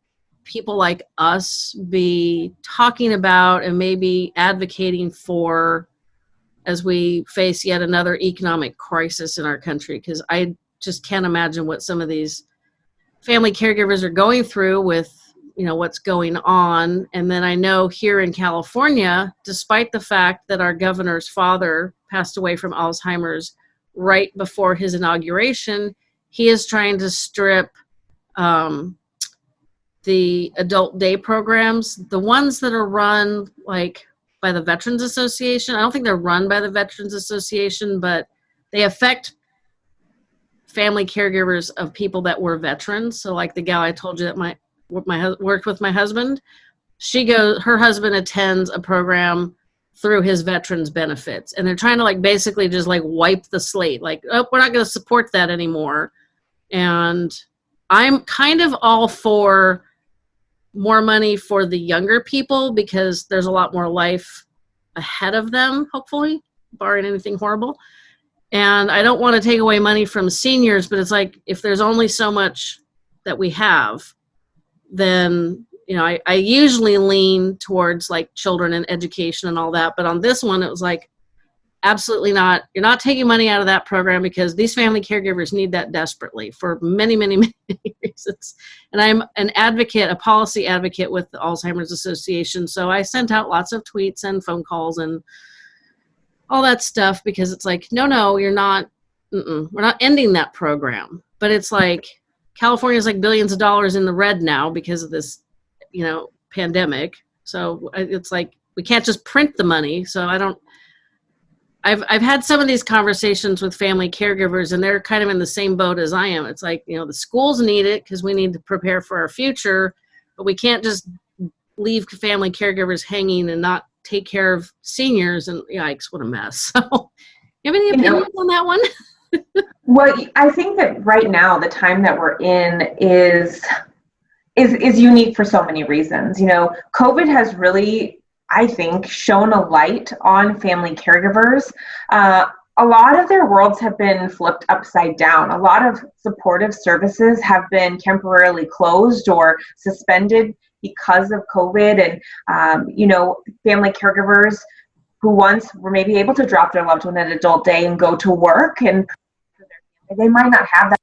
people like us be talking about and maybe advocating for as we face yet another economic crisis in our country? Because I just can't imagine what some of these family caregivers are going through with you know what's going on. And then i know here in california despite the fact that our governor's father passed away from alzheimer's right before his inauguration he is trying to strip um, the adult day programs the ones that are run like by the veterans association. I don't think they're run by the veterans association but they affect family caregivers of people that were veterans. So like the gal i told you that my my worked with my husband she goes her husband attends a program through his veterans benefits. And they're trying to like basically just like wipe the slate like oh we're not going to support that anymore. And i'm kind of all for more money for the younger people because there's a lot more life ahead of them hopefully barring anything horrible and i don't want to take away money from seniors but it's like if there's only so much that we have then you know I, I usually lean towards like children and education and all that but on this one it was like absolutely not. You're not taking money out of that program because these family caregivers need that desperately for many many many reasons. And i'm an advocate a policy advocate with the alzheimer's association so i sent out lots of tweets and phone calls and all that stuff because it's like no no you're not we're not ending that program. But it's like california's like billions of dollars in the red now because of this you know pandemic. So uh, it's like we can't just print the money. So i don't I've I've had some of these conversations with family caregivers, and they're kind of in the same boat as I am. It's like you know the schools need it because we need to prepare for our future, but we can't just leave family caregivers hanging and not take care of seniors. And yikes, what a mess! So, you have any opinions on that one? well, I think that right now the time that we're in is is is unique for so many reasons. You know, COVID has really I think, shown a light on family caregivers. Uh, a lot of their worlds have been flipped upside down. A lot of supportive services have been temporarily closed or suspended because of COVID. And, um, you know, family caregivers who once were maybe able to drop their loved one at adult day and go to work and they might not have that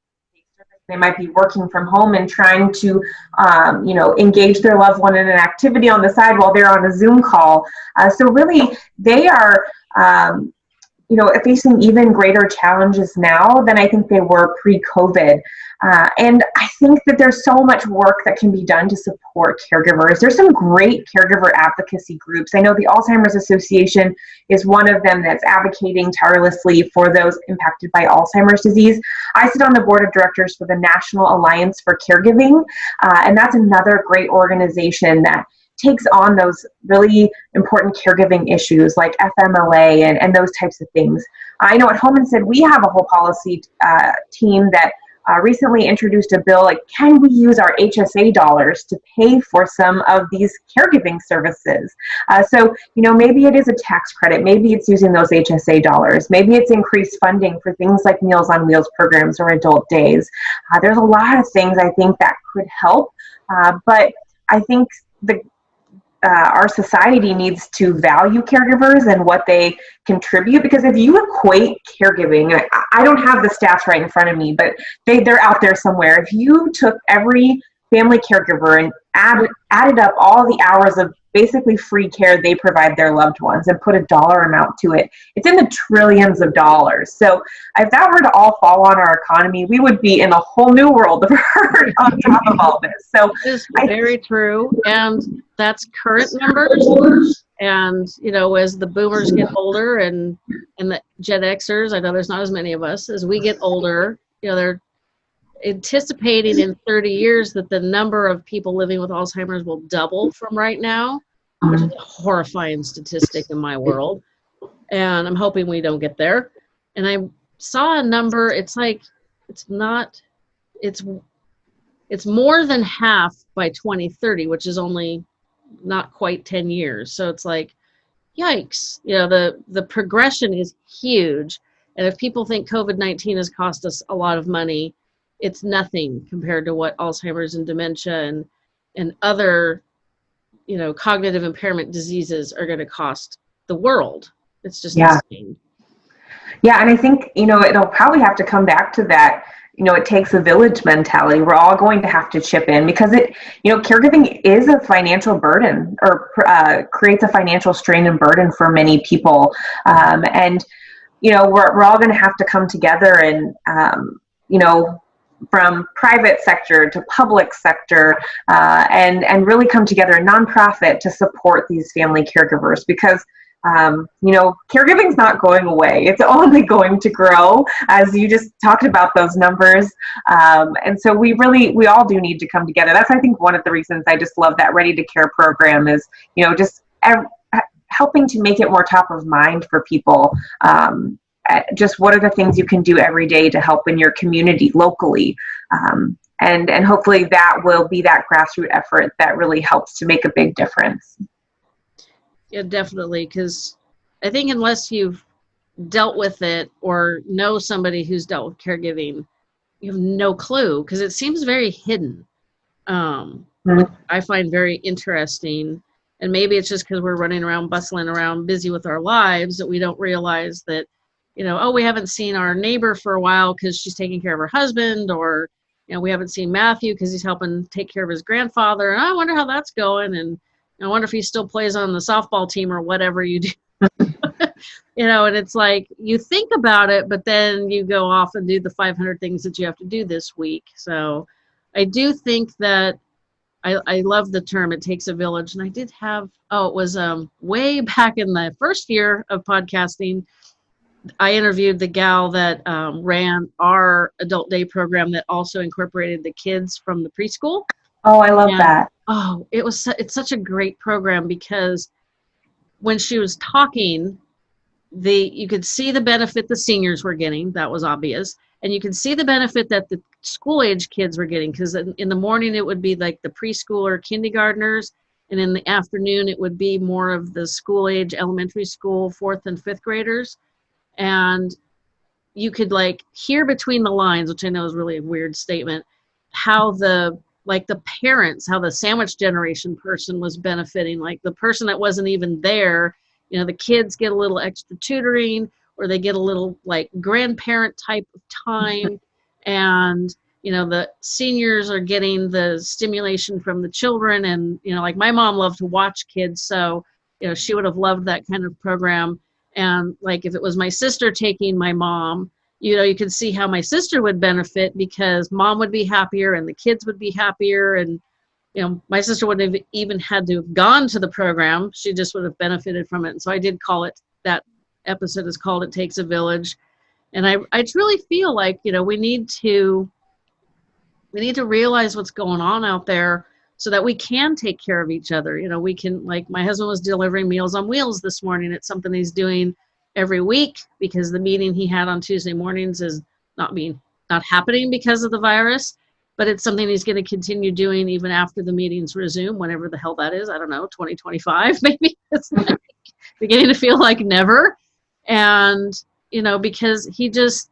they might be working from home and trying to, um, you know, engage their loved one in an activity on the side while they're on a Zoom call. Uh, so really, they are, um, you know, facing even greater challenges now than I think they were pre-COVID. Uh, and I think that there's so much work that can be done to support caregivers. There's some great caregiver advocacy groups. I know the Alzheimer's Association is one of them that's advocating tirelessly for those impacted by Alzheimer's disease. I sit on the board of directors for the National Alliance for Caregiving, uh, and that's another great organization that takes on those really important caregiving issues like FMLA and, and those types of things. I know at Home Instead we have a whole policy uh, team that uh, recently introduced a bill like can we use our HSA dollars to pay for some of these caregiving services? Uh, so, you know, maybe it is a tax credit, maybe it's using those HSA dollars, maybe it's increased funding for things like Meals on Wheels programs or adult days. Uh, there's a lot of things I think that could help, uh, but I think the uh, our society needs to value caregivers and what they contribute because if you equate caregiving I, I, don't have the stats right in front of me but they, they're out there somewhere. If you took every family caregiver and added, added up all the hours of basically free care they provide their loved ones and put a dollar amount to it. It's in the trillions of dollars. So if that were to all fall on our economy, we would be in a whole new world of hurt on top of all this. So it's very true. And that's current numbers. And you know, as the boomers get older and and the Gen Xers, I know there's not as many of us, as we get older, you know, they're anticipating in 30 years that the number of people living with Alzheimer's will double from right now, which is a horrifying statistic in my world. And I'm hoping we don't get there. And I saw a number, it's like, it's not, it's, it's more than half by 2030, which is only not quite 10 years. So it's like, yikes, you know, the, the progression is huge. And if people think COVID 19 has cost us a lot of money, it's nothing compared to what Alzheimer's and dementia and and other you know cognitive impairment diseases are going to cost the world. It's just Yeah. insane. Yeah, and I think, you know, it'll probably have to come back to that, you know, it takes a village mentality. We're all going to have to chip in because it, you know, caregiving is a financial burden or uh, creates a financial strain and burden for many people. Um, and, you know, we're, we're all going to have to come together and, um, you know, from private sector to public sector uh, and and really come together a nonprofit to support these family caregivers because um, you know, caregiving is not going away. It's only going to grow, as you just talked about those numbers. Um, and so we really, we all do need to come together. That's, I think, one of the reasons I just love that Ready to Care program is, you know, just helping to make it more top of mind for people. Um, just what are the things you can do every day to help in your community locally? Um, and, and hopefully that will be that grassroots effort that really helps to make a big difference. Yeah, definitely. Because I think unless you've dealt with it or know somebody who's dealt with caregiving, you have no clue because it seems very hidden. Um, which I find very interesting. And maybe it's just because we're running around, bustling around, busy with our lives that we don't realize that, you know, oh, we haven't seen our neighbor for a while because she's taking care of her husband, or, you know, we haven't seen Matthew because he's helping take care of his grandfather. And I wonder how that's going. And I wonder if he still plays on the softball team or whatever you do. you know, and it's like you think about it, but then you go off and do the 500 things that you have to do this week. So I do think that I, I love the term it takes a village. And I did have, oh, it was um, way back in the first year of podcasting. I interviewed the gal that um, ran our adult day program that also incorporated the kids from the preschool. Oh, I love Yeah. that. Oh, it was su- it's such a great program because when she was talking, the you could see the benefit the seniors were getting. That was obvious, and you could see the benefit that the school age kids were getting because in, in the morning it would be like the preschooler, kindergartners, and in the afternoon it would be more of the school age elementary school fourth and fifth graders, and you could like hear between the lines, which I know is really a weird statement, how the like the parents how the sandwich generation person was benefiting. Like the person that wasn't even there you know the kids get a little extra tutoring or they get a little like grandparent type of time. And you know the seniors are getting the stimulation from the children. And you know like my mom loved to watch kids. So you know she would have loved that kind of program and like if it was my sister taking my mom you know you could see how my sister would benefit because mom would be happier and the kids would be happier. And you know my sister wouldn't have even had to have gone to the program. She just would have benefited from it. And so i did call it that episode is called it takes a village. And i i truly feel like you know we need to we need to realize what's going on out there so that we can take care of each other. You know we can like my husband was delivering meals on wheels this morning. It's something he's doing every week because the meeting he had on tuesday mornings is not being not happening because of the virus but it's something he's going to continue doing even after the meetings resume whenever the hell that is. I don't know 2025 maybe. It's like beginning to feel like never. And you know because he just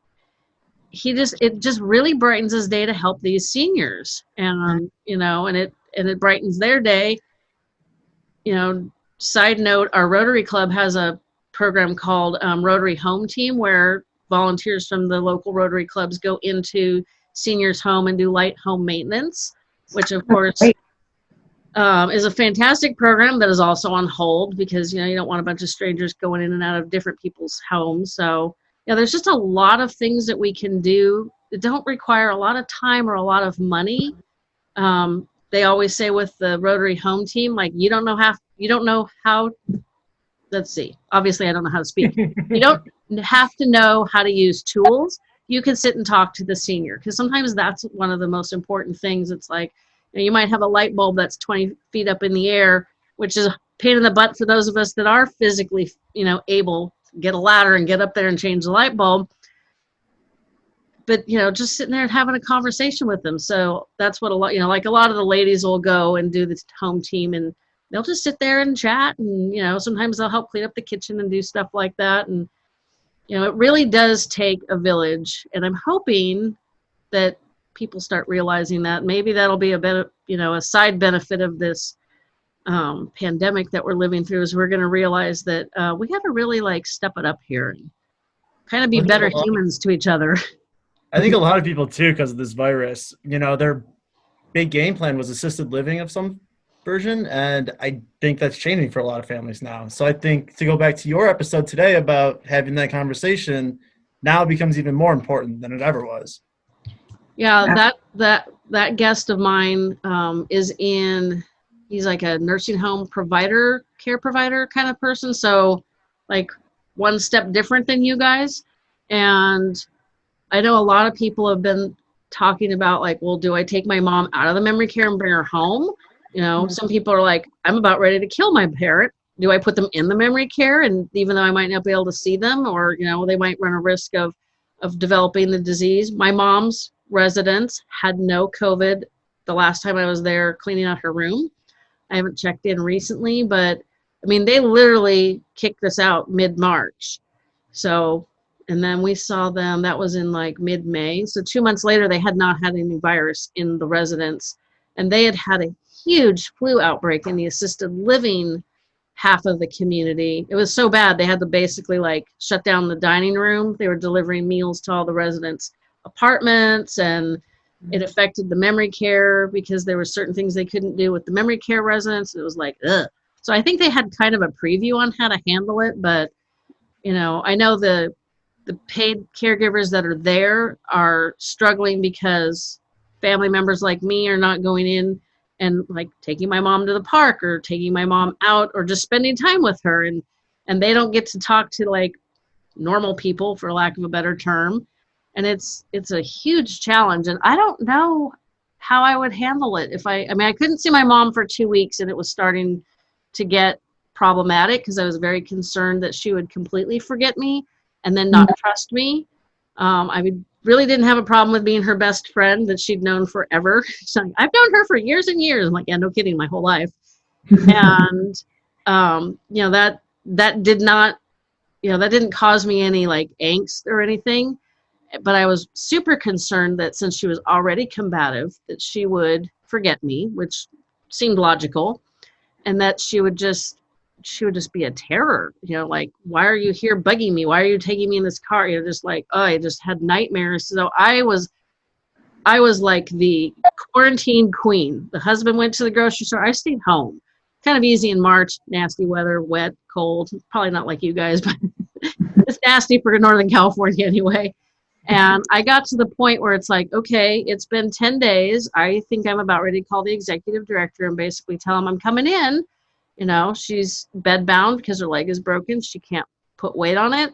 he just it just really brightens his day to help these seniors. And you know and it and it brightens their day. You know side note our rotary club has a program called um, rotary home team where volunteers from the local rotary clubs go into seniors home and do light home maintenance which of course um, is a fantastic program that is also on hold because you know you don't want a bunch of strangers going in and out of different people's homes. So yeah there's just a lot of things that we can do that don't require a lot of time or a lot of money. Um, they always say with the rotary home team like you don't know how you don't know how let's see obviously i don't know how to speak. You don't have to know how to use tools. You can sit and talk to the senior because sometimes that's one of the most important things. It's like you, know, you might have a light bulb that's 20 feet up in the air which is a pain in the butt for those of us that are physically you know able to get a ladder and get up there and change the light bulb but you know just sitting there and having a conversation with them so that's what a lot you know like a lot of the ladies will go and do this home team and they'll just sit there and chat and you know sometimes they'll help clean up the kitchen and do stuff like that and you know it really does take a village and i'm hoping that people start realizing that. Maybe that'll be a bit, you know, a side benefit of this um, pandemic that we're living through is we're going to realize that uh, we got to really like step it up here and kind of be better humans to each other. I think a lot of people too, because of this virus, you know, their big game plan was assisted living of some version, and I think that's changing for a lot of families now. So I think to go back to your episode today about having that conversation, now it becomes even more important than it ever was. Yeah, that that that guest of mine um, is in. He's like a nursing home provider, care provider kind of person. So, like one step different than you guys, and I know a lot of people have been talking about like, well, do I take my mom out of the memory care and bring her home? You know, mm-hmm. some people are like, I'm about ready to kill my parent. Do I put them in the memory care? And even though I might not be able to see them, or you know, they might run a risk of of developing the disease. My mom's residence had no COVID the last time I was there cleaning out her room. I haven't checked in recently, but I mean, they literally kicked us out mid March. So and then we saw them that was in like mid-may. So two months later they had not had any virus in the residence and they had had a huge flu outbreak in the assisted living half of the community. It was so bad they had to basically like shut down the dining room. They were delivering meals to all the residents apartments and it mm-hmm. affected the memory care because there were certain things they couldn't do with the memory care residents. It was like ugh. so i think they had kind of a preview on how to handle it but you know i know the the paid caregivers that are there are struggling because family members like me are not going in and like taking my mom to the park or taking my mom out or just spending time with her. And and they don't get to talk to like normal people for lack of a better term. And it's it's a huge challenge. And i don't know how i would handle it if i i mean i couldn't see my mom for two weeks and it was starting to get problematic because i was very concerned that she would completely forget me and then not trust me. Um, I really didn't have a problem with being her best friend that she'd known forever. So I've known her for years and years. I'm like, yeah, no kidding, my whole life. and um, you know that that did not, you know, that didn't cause me any like angst or anything. But I was super concerned that since she was already combative, that she would forget me, which seemed logical, and that she would just she would just be a terror you know like why are you here bugging me? Why are you taking me in this car? You know just like oh i just had nightmares. So i was i was like the quarantine queen. The husband went to the grocery store. I stayed home. Kind of easy in march nasty weather wet cold. Probably not like you guys but it's nasty for northern california anyway. And i got to the point where it's like okay it's been 10 days. I think i'm about ready to call the executive director and basically tell him i'm coming in you know, she's bedbound because her leg is broken. She can't put weight on it.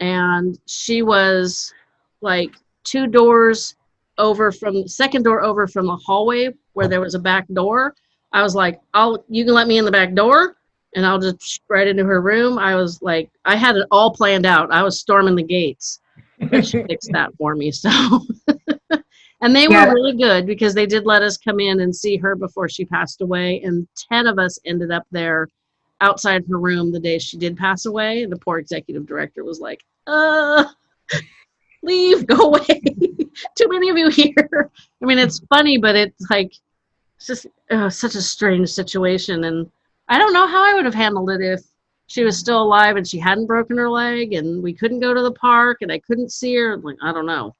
And she was like two doors over from second door over from the hallway where there was a back door. I was like, I'll you can let me in the back door and I'll just right into her room. I was like, I had it all planned out. I was storming the gates. But she fixed that for me. So And they yeah. were really good because they did let us come in and see her before she passed away. And 10 of us ended up there outside her room the day she did pass away. And the poor executive director was like, uh, leave, go away. Too many of you here. I mean, it's funny, but it's like, it's just uh, such a strange situation. And I don't know how I would have handled it if she was still alive and she hadn't broken her leg and we couldn't go to the park and I couldn't see her. Like, I don't know.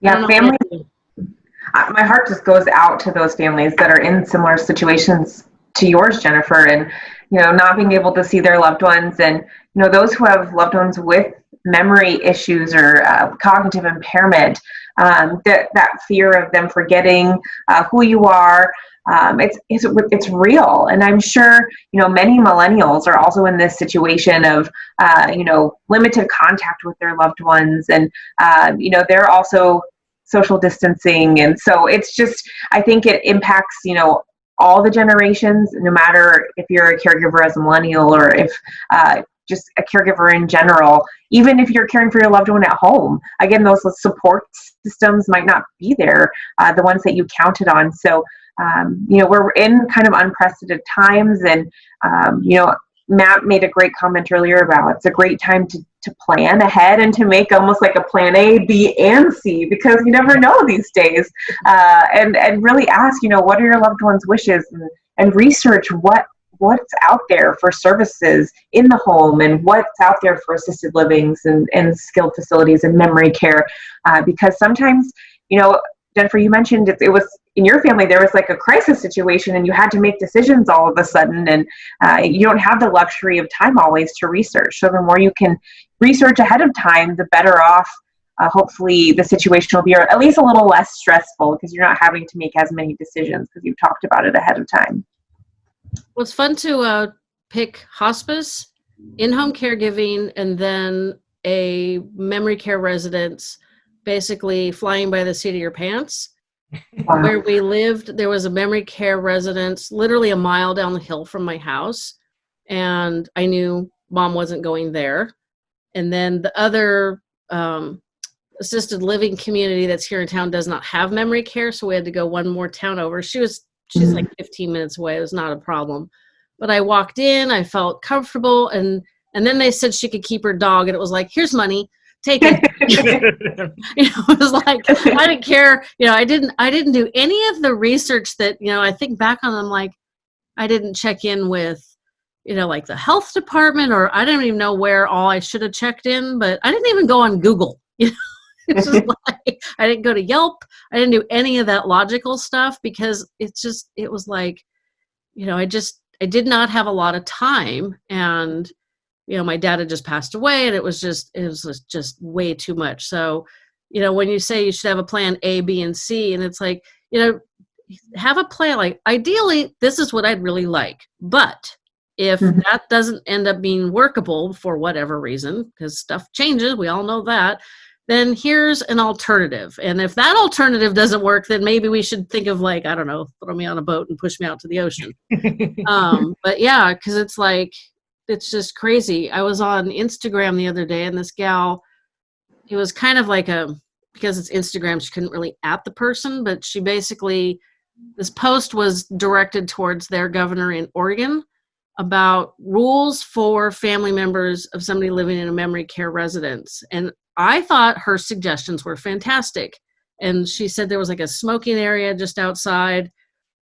Yeah, family. My heart just goes out to those families that are in similar situations to yours, Jennifer, and you know, not being able to see their loved ones, and you know, those who have loved ones with memory issues or uh, cognitive impairment. Um, that that fear of them forgetting uh, who you are. Um, it's, it's it's real, and I'm sure you know many millennials are also in this situation of uh, you know limited contact with their loved ones, and uh, you know they're also social distancing, and so it's just I think it impacts you know all the generations, no matter if you're a caregiver as a millennial or if uh, just a caregiver in general, even if you're caring for your loved one at home. Again, those support systems might not be there, uh, the ones that you counted on. So um, you know, we're in kind of unprecedented times, and um, you know, Matt made a great comment earlier about it's a great time to, to plan ahead and to make almost like a plan A, B, and C because you never know these days. Uh, and, and really ask, you know, what are your loved ones' wishes and, and research what what's out there for services in the home and what's out there for assisted livings and, and skilled facilities and memory care. Uh, because sometimes, you know, Jennifer, you mentioned it, it, was in your family, there was like a crisis situation and you had to make decisions all of a sudden, and uh, you don't have the luxury of time always to research. So, the more you can research ahead of time, the better off. Uh, hopefully, the situation will be or at least a little less stressful because you're not having to make as many decisions because you've talked about it ahead of time. Well, it's fun to uh, pick hospice, in home caregiving, and then a memory care residence, basically flying by the seat of your pants. Wow. Where we lived, there was a memory care residence literally a mile down the hill from my house. And I knew mom wasn't going there. And then the other um, assisted living community that's here in town does not have memory care. So we had to go one more town over. She was she's mm-hmm. like 15 minutes away. It was not a problem. But I walked in, I felt comfortable, and and then they said she could keep her dog, and it was like, here's money, take it. you know, it was like I didn't care. You know, I didn't I didn't do any of the research that you know. I think back on them like I didn't check in with you know like the health department or I don't even know where all I should have checked in, but I didn't even go on Google. You know like I didn't go to Yelp. I didn't do any of that logical stuff because it's just it was like, you know, I just I did not have a lot of time and you know, my dad had just passed away and it was just it was just way too much. So, you know, when you say you should have a plan A, B, and C, and it's like, you know, have a plan like ideally this is what I'd really like. But if mm-hmm. that doesn't end up being workable for whatever reason, because stuff changes, we all know that, then here's an alternative. And if that alternative doesn't work, then maybe we should think of like, I don't know, throw me on a boat and push me out to the ocean. um, but yeah, because it's like, it's just crazy. I was on Instagram the other day and this gal, it was kind of like a, because it's Instagram, she couldn't really at the person, but she basically, this post was directed towards their governor in Oregon about rules for family members of somebody living in a memory care residence. And I thought her suggestions were fantastic. And she said there was like a smoking area just outside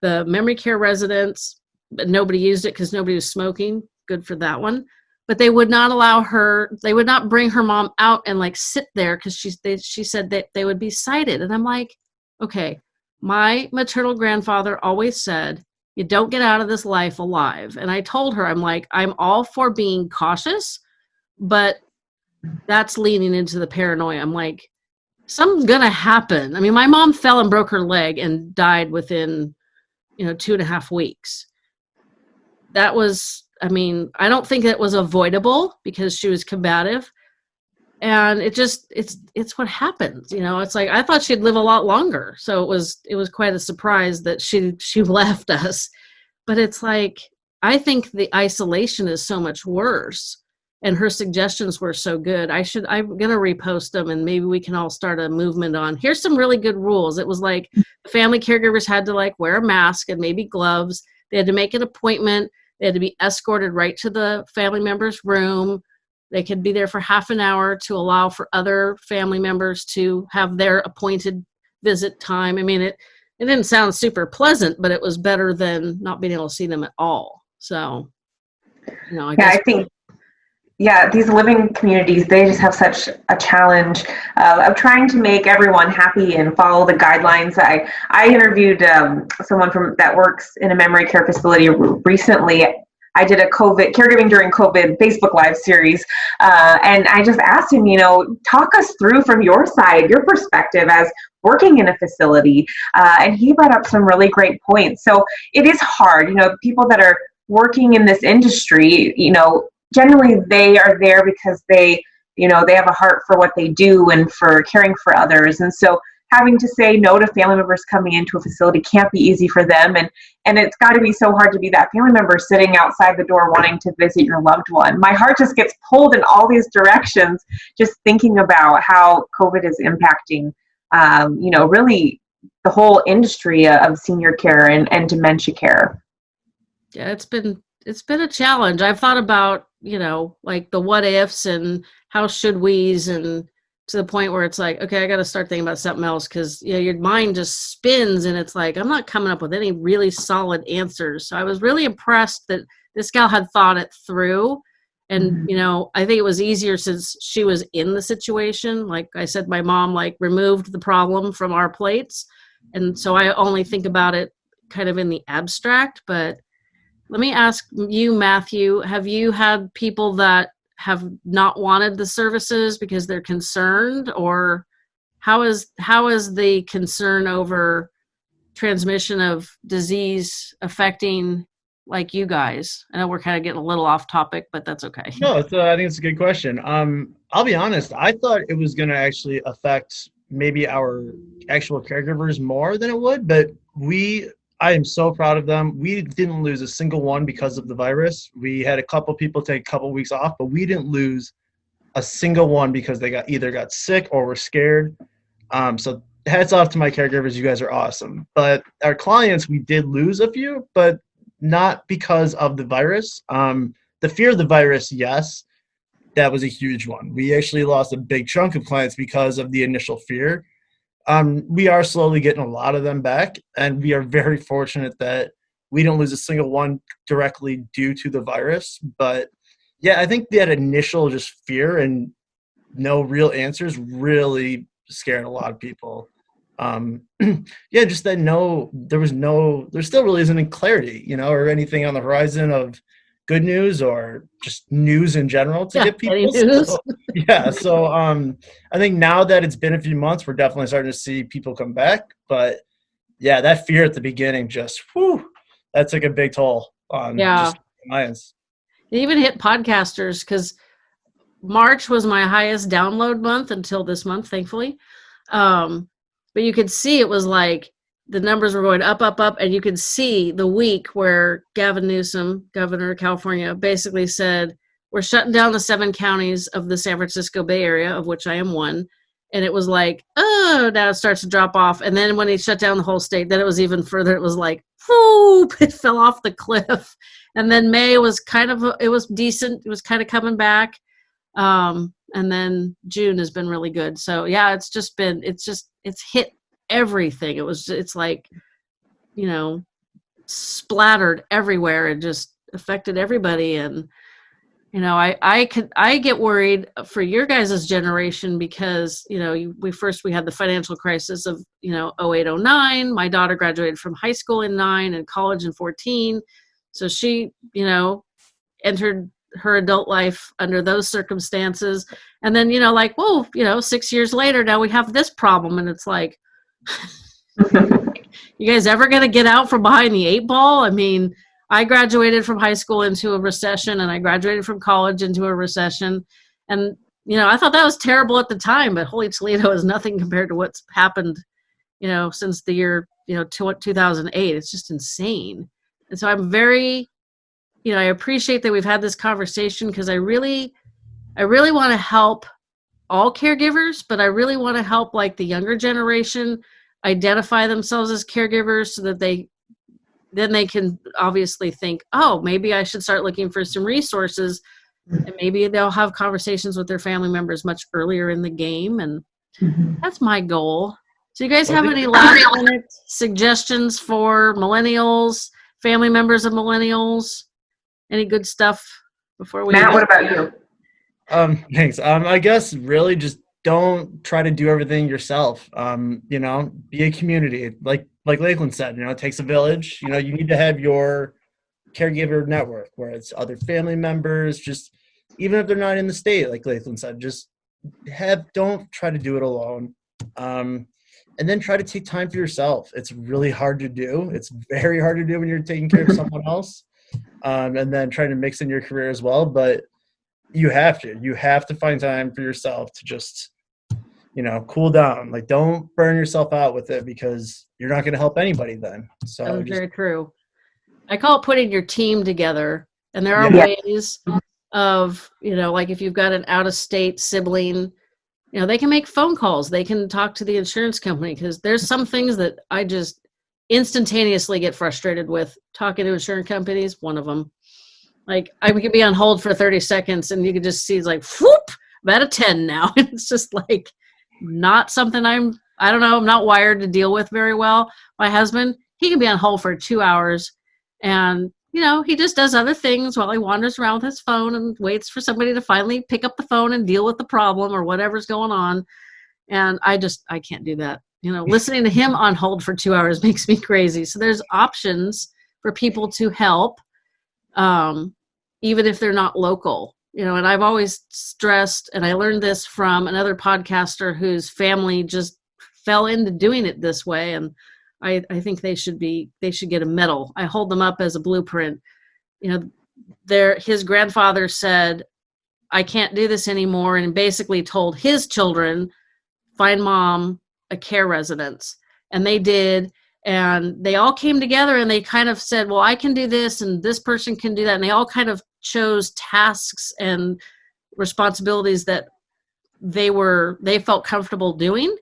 the memory care residence, but nobody used it because nobody was smoking. Good for that one. But they would not allow her, they would not bring her mom out and like sit there because she, they, she said that they would be cited. And I'm like, okay, my maternal grandfather always said, you don't get out of this life alive. And I told her, I'm like, I'm all for being cautious, but that's leaning into the paranoia. I'm like, something's gonna happen. I mean, my mom fell and broke her leg and died within, you know, two and a half weeks. That was, I mean, I don't think it was avoidable because she was combative. And it just it's it's what happens, you know. It's like I thought she'd live a lot longer. So it was it was quite a surprise that she she left us. But it's like I think the isolation is so much worse and her suggestions were so good. I should I'm gonna repost them and maybe we can all start a movement on here's some really good rules. It was like hmm. family caregivers had to like wear a mask and maybe gloves. They had to make an appointment. They had to be escorted right to the family member's room. They could be there for half an hour to allow for other family members to have their appointed visit time. I mean it it didn't sound super pleasant, but it was better than not being able to see them at all. So you know, I yeah, I think yeah, these living communities, they just have such a challenge uh, of trying to make everyone happy and follow the guidelines. I, I interviewed um, someone from that works in a memory care facility recently. I did a COVID caregiving during COVID Facebook Live series, uh, and I just asked him, you know, talk us through from your side, your perspective as working in a facility, uh, and he brought up some really great points. So it is hard, you know, people that are working in this industry, you know, generally they are there because they you know they have a heart for what they do and for caring for others. And so having to say no to family members coming into a facility can't be easy for them. And and it's got to be so hard to be that family member sitting outside the door wanting to visit your loved one. My heart just gets pulled in all these directions just thinking about how covid is impacting um, you know really the whole industry of senior care and, and dementia care. Yeah it's been it's been a challenge. I've thought about, you know, like the what ifs and how should we's and to the point where it's like, okay, I got to start thinking about something else because you know your mind just spins and it's like I'm not coming up with any really solid answers. So I was really impressed that this gal had thought it through, and Mhm. you know I think it was easier since she was in the situation. Like I said, my mom like removed the problem from our plates, and so I only think about it kind of in the abstract. But let me ask you, Matthew, have you had people that have not wanted the services because they're concerned or how is how is the concern over transmission of disease affecting like you guys i know we're kind of getting a little off topic but that's okay No, uh, I think it's a good question. Um, I'll be honest. I thought it was going to actually affect maybe our actual caregivers more than it would, but we. I am so proud of them. We didn't lose a single one because of the virus. We had a couple people take a couple weeks off, but we didn't lose a single one because they got either got sick or were scared. Um, so hats off to my caregivers. You guys are awesome. But our clients, we did lose a few, but not because of the virus. Um, the fear of the virus, yes, that was a huge one. We actually lost a big chunk of clients because of the initial fear. Um, we are slowly getting a lot of them back, and we are very fortunate that we don't lose a single one directly due to the virus. But yeah, I think that initial just fear and no real answers really scared a lot of people. Um, yeah, just that no, there was no, there still really isn't any clarity, you know, or anything on the horizon of good news or just news in general to Yeah, get people. So, yeah, so um, I think now that it's been a few months, we're definitely starting to see people come back. But yeah, that fear at the beginning just, whew, that took a big toll on Yeah. just clients. it even hit podcasters because march was my highest download month until this month thankfully um, but you could see it was like the numbers were going up up up and you could see the week where gavin newsom governor of california basically said we're shutting down the seven counties of the san francisco bay area of which i am one. And it was like oh now it starts to drop off. And then when he shut down the whole state then it was even further. It was like whoop it fell off the cliff. And then May was kind of it was decent. It was kind of coming back, um, and then June has been really good. So yeah, it's just been it's just it's hit everything. It was it's like you know splattered everywhere and just affected everybody. And you know i i could i get worried for your guys' generation because you know we first we had the financial crisis of you know 0809 my daughter graduated from high school in 9 and college in 14 so she you know entered her adult life under those circumstances. And then you know like whoa you know six years later now we have this problem. And it's like you guys ever going to get out from behind the eight ball i mean I graduated from high school into a recession and I graduated from college into a recession. And, you know, I thought that was terrible at the time, but holy Toledo is nothing compared to what's happened, you know, since the year, you know, 2008. It's just insane. And so I'm very, you know, I appreciate that we've had this conversation because I really, I really want to help all caregivers, but I really want to help like the younger generation identify themselves as caregivers so that they then they can obviously think, oh, maybe I should start looking for some resources. And maybe they'll have conversations with their family members much earlier in the game. And mm-hmm. that's my goal. So, you guys have any last minute suggestions for millennials, family members of millennials? Any good stuff before we? Matt, what about you? Um, thanks. Um, I guess really just don't try to do everything yourself. Um, you know, be a community. Like like Lakeland said, you know, it takes a village. You know, you need to have your caregiver network where it's other family members, just even if they're not in the state, like Lakeland said, just have don't try to do it alone. Um, and then try to take time for yourself. It's really hard to do. It's very hard to do when you're taking care of someone else. Um, and then trying to mix in your career as well. But you have to you have to find time for yourself to just you know cool down like don't burn yourself out with it because you're not going to help anybody then so That's just, very true. I call it putting your team together. And there are Yeah. ways of, you know, like if you've got an out of state sibling, you know, they can make phone calls. They can talk to the insurance company because there's some things that I just instantaneously get frustrated with talking to insurance companies, one of them. Like I could be on hold for 30 seconds and you could just see it's like whoop, at a 10 now. it's just like not something I'm I don't know, I'm not wired to deal with very well. My husband, he can be on hold for two hours and you know, he just does other things while he wanders around with his phone and waits for somebody to finally pick up the phone and deal with the problem or whatever's going on. And I just I can't do that. You know, listening to him on hold for two hours makes me crazy. So there's options for people to help, um, even if they're not local. You know, and I've always stressed, and I learned this from another podcaster whose family just fell into doing it this way, and I, I think they should be they should get a medal. I hold them up as a blueprint. You know, their his grandfather said, "I can't do this anymore," and basically told his children, "Find mom a care residence," and they did. And they all came together and they kind of said, "Well, I can do this, and this person can do that," and they all kind of chose tasks and responsibilities that they were they felt comfortable doing.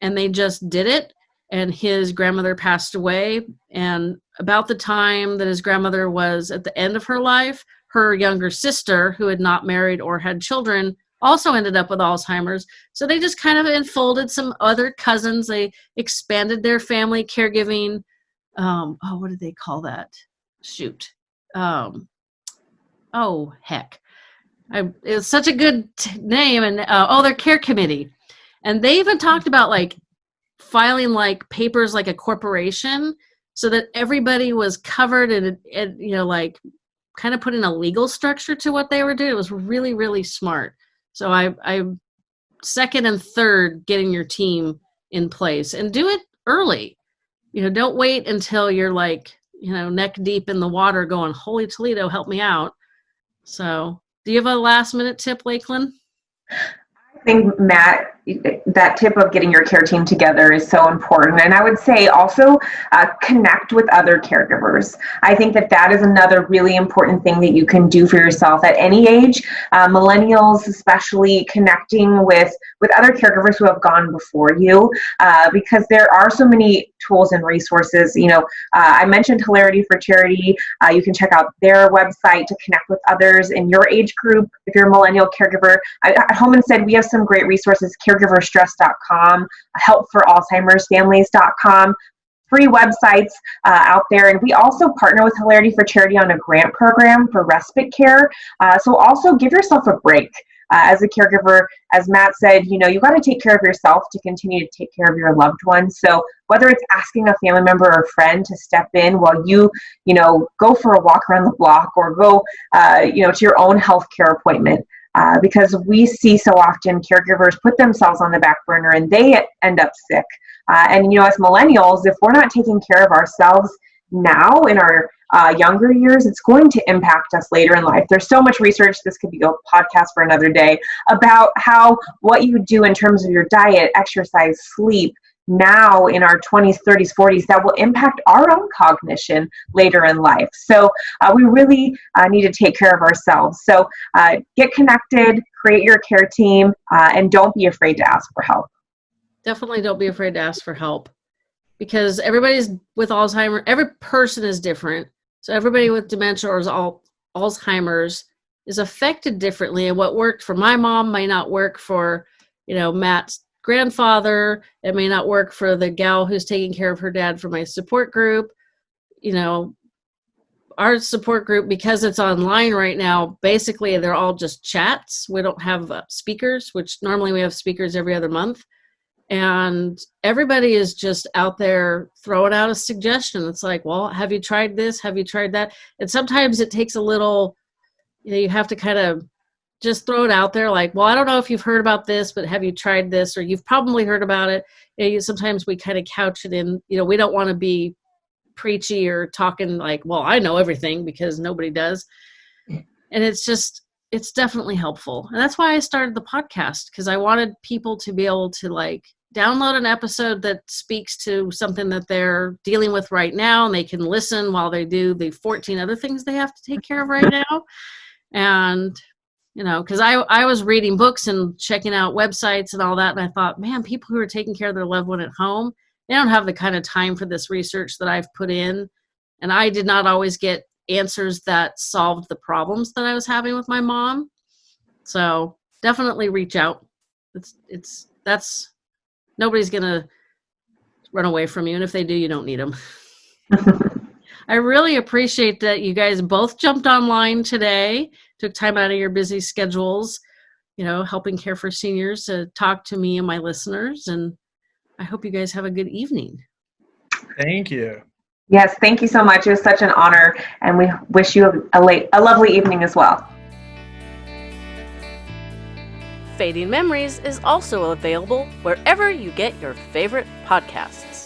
And they just did it. And his grandmother passed away. And about the time that his grandmother was at the end of her life her younger sister who had not married or had children also ended up with alzheimer's. So they just kind of enfolded some other cousins. They expanded their family caregiving um, oh what did they call that? Shoot. Um, oh heck. I, it's such a good t- name and uh, oh their care committee. And they even talked about like filing like papers like a corporation so that everybody was covered and, and you know like kind of putting a legal structure to what they were doing. It was really really smart so i i second and third getting your team in place and do it early. You know don't wait until you're like you know neck deep in the water going holy toledo help me out. So do you have a last minute tip lakeland? I think Matt that tip of getting your care team together is so important. And i would say also uh, connect with other caregivers. I think that that is another really important thing that you can do for yourself at any age. Uh, millennials especially connecting with with other caregivers who have gone before you uh, because there are so many tools and resources. You know uh, i mentioned hilarity for charity. Uh, you can check out their website to connect with others in your age group if you're a millennial caregiver. I, at Home Instead we have some great resources care caregiverstress.com, helpforalzheimersfamilies.com, free websites uh, out there. And we also partner with Hilarity for Charity on a grant program for respite care. Uh, so also give yourself a break. Uh, as a caregiver, as Matt said, you know, you got to take care of yourself to continue to take care of your loved ones. So whether it's asking a family member or friend to step in while you, you know, go for a walk around the block or go, uh, you know, to your own healthcare appointment, uh, because we see so often caregivers put themselves on the back burner and they end up sick. Uh, and you know, as millennials, if we're not taking care of ourselves now in our uh, younger years, it's going to impact us later in life. There's so much research, this could be a podcast for another day, about how what you do in terms of your diet, exercise, sleep, now in our 20s, 30s, 40s that will impact our own cognition later in life. So uh, we really uh, need to take care of ourselves. So uh, get connected, create your care team, uh, and don't be afraid to ask for help. Definitely don't be afraid to ask for help because everybody's with Alzheimer, every person is different. So everybody with dementia or al- Alzheimer's is affected differently and what worked for my mom might not work for you know matt's grandfather. It may not work for the gal who's taking care of her dad for my support group. You know, our support group, because it's online right now, basically they're all just chats. We don't have uh, speakers, which normally we have speakers every other month. And everybody is just out there throwing out a suggestion. It's like, well, have you tried this? Have you tried that? And sometimes it takes a little, you know, you have to kind of just throw it out there like well i don't know if you've heard about this but have you tried this? Or you've probably heard about it. You know, sometimes we kind of couch it in you know we don't want to be preachy or talking like well i know everything because nobody does. And it's just it's definitely helpful. And that's why i started the podcast because i wanted people to be able to like download an episode that speaks to something that they're dealing with right now and they can listen while they do the 14 other things they have to take care of right now. And you know because I, I was reading books and checking out websites and all that and i thought man people who are taking care of their loved one at home they don't have the kind of time for this research that i've put in and i did not always get answers that solved the problems that I was having with my mom. So definitely reach out. It's it's that's nobody's gonna run away from you, and if they do, you don't need them. I really appreciate that you guys both jumped online today, took time out of your busy schedules, you know, helping care for seniors to talk to me and my listeners. And I hope you guys have a good evening. Thank you. Yes, thank you so much. It was such an honor, and we wish you a, late, a lovely evening as well. Fading Memories is also available wherever you get your favorite podcasts.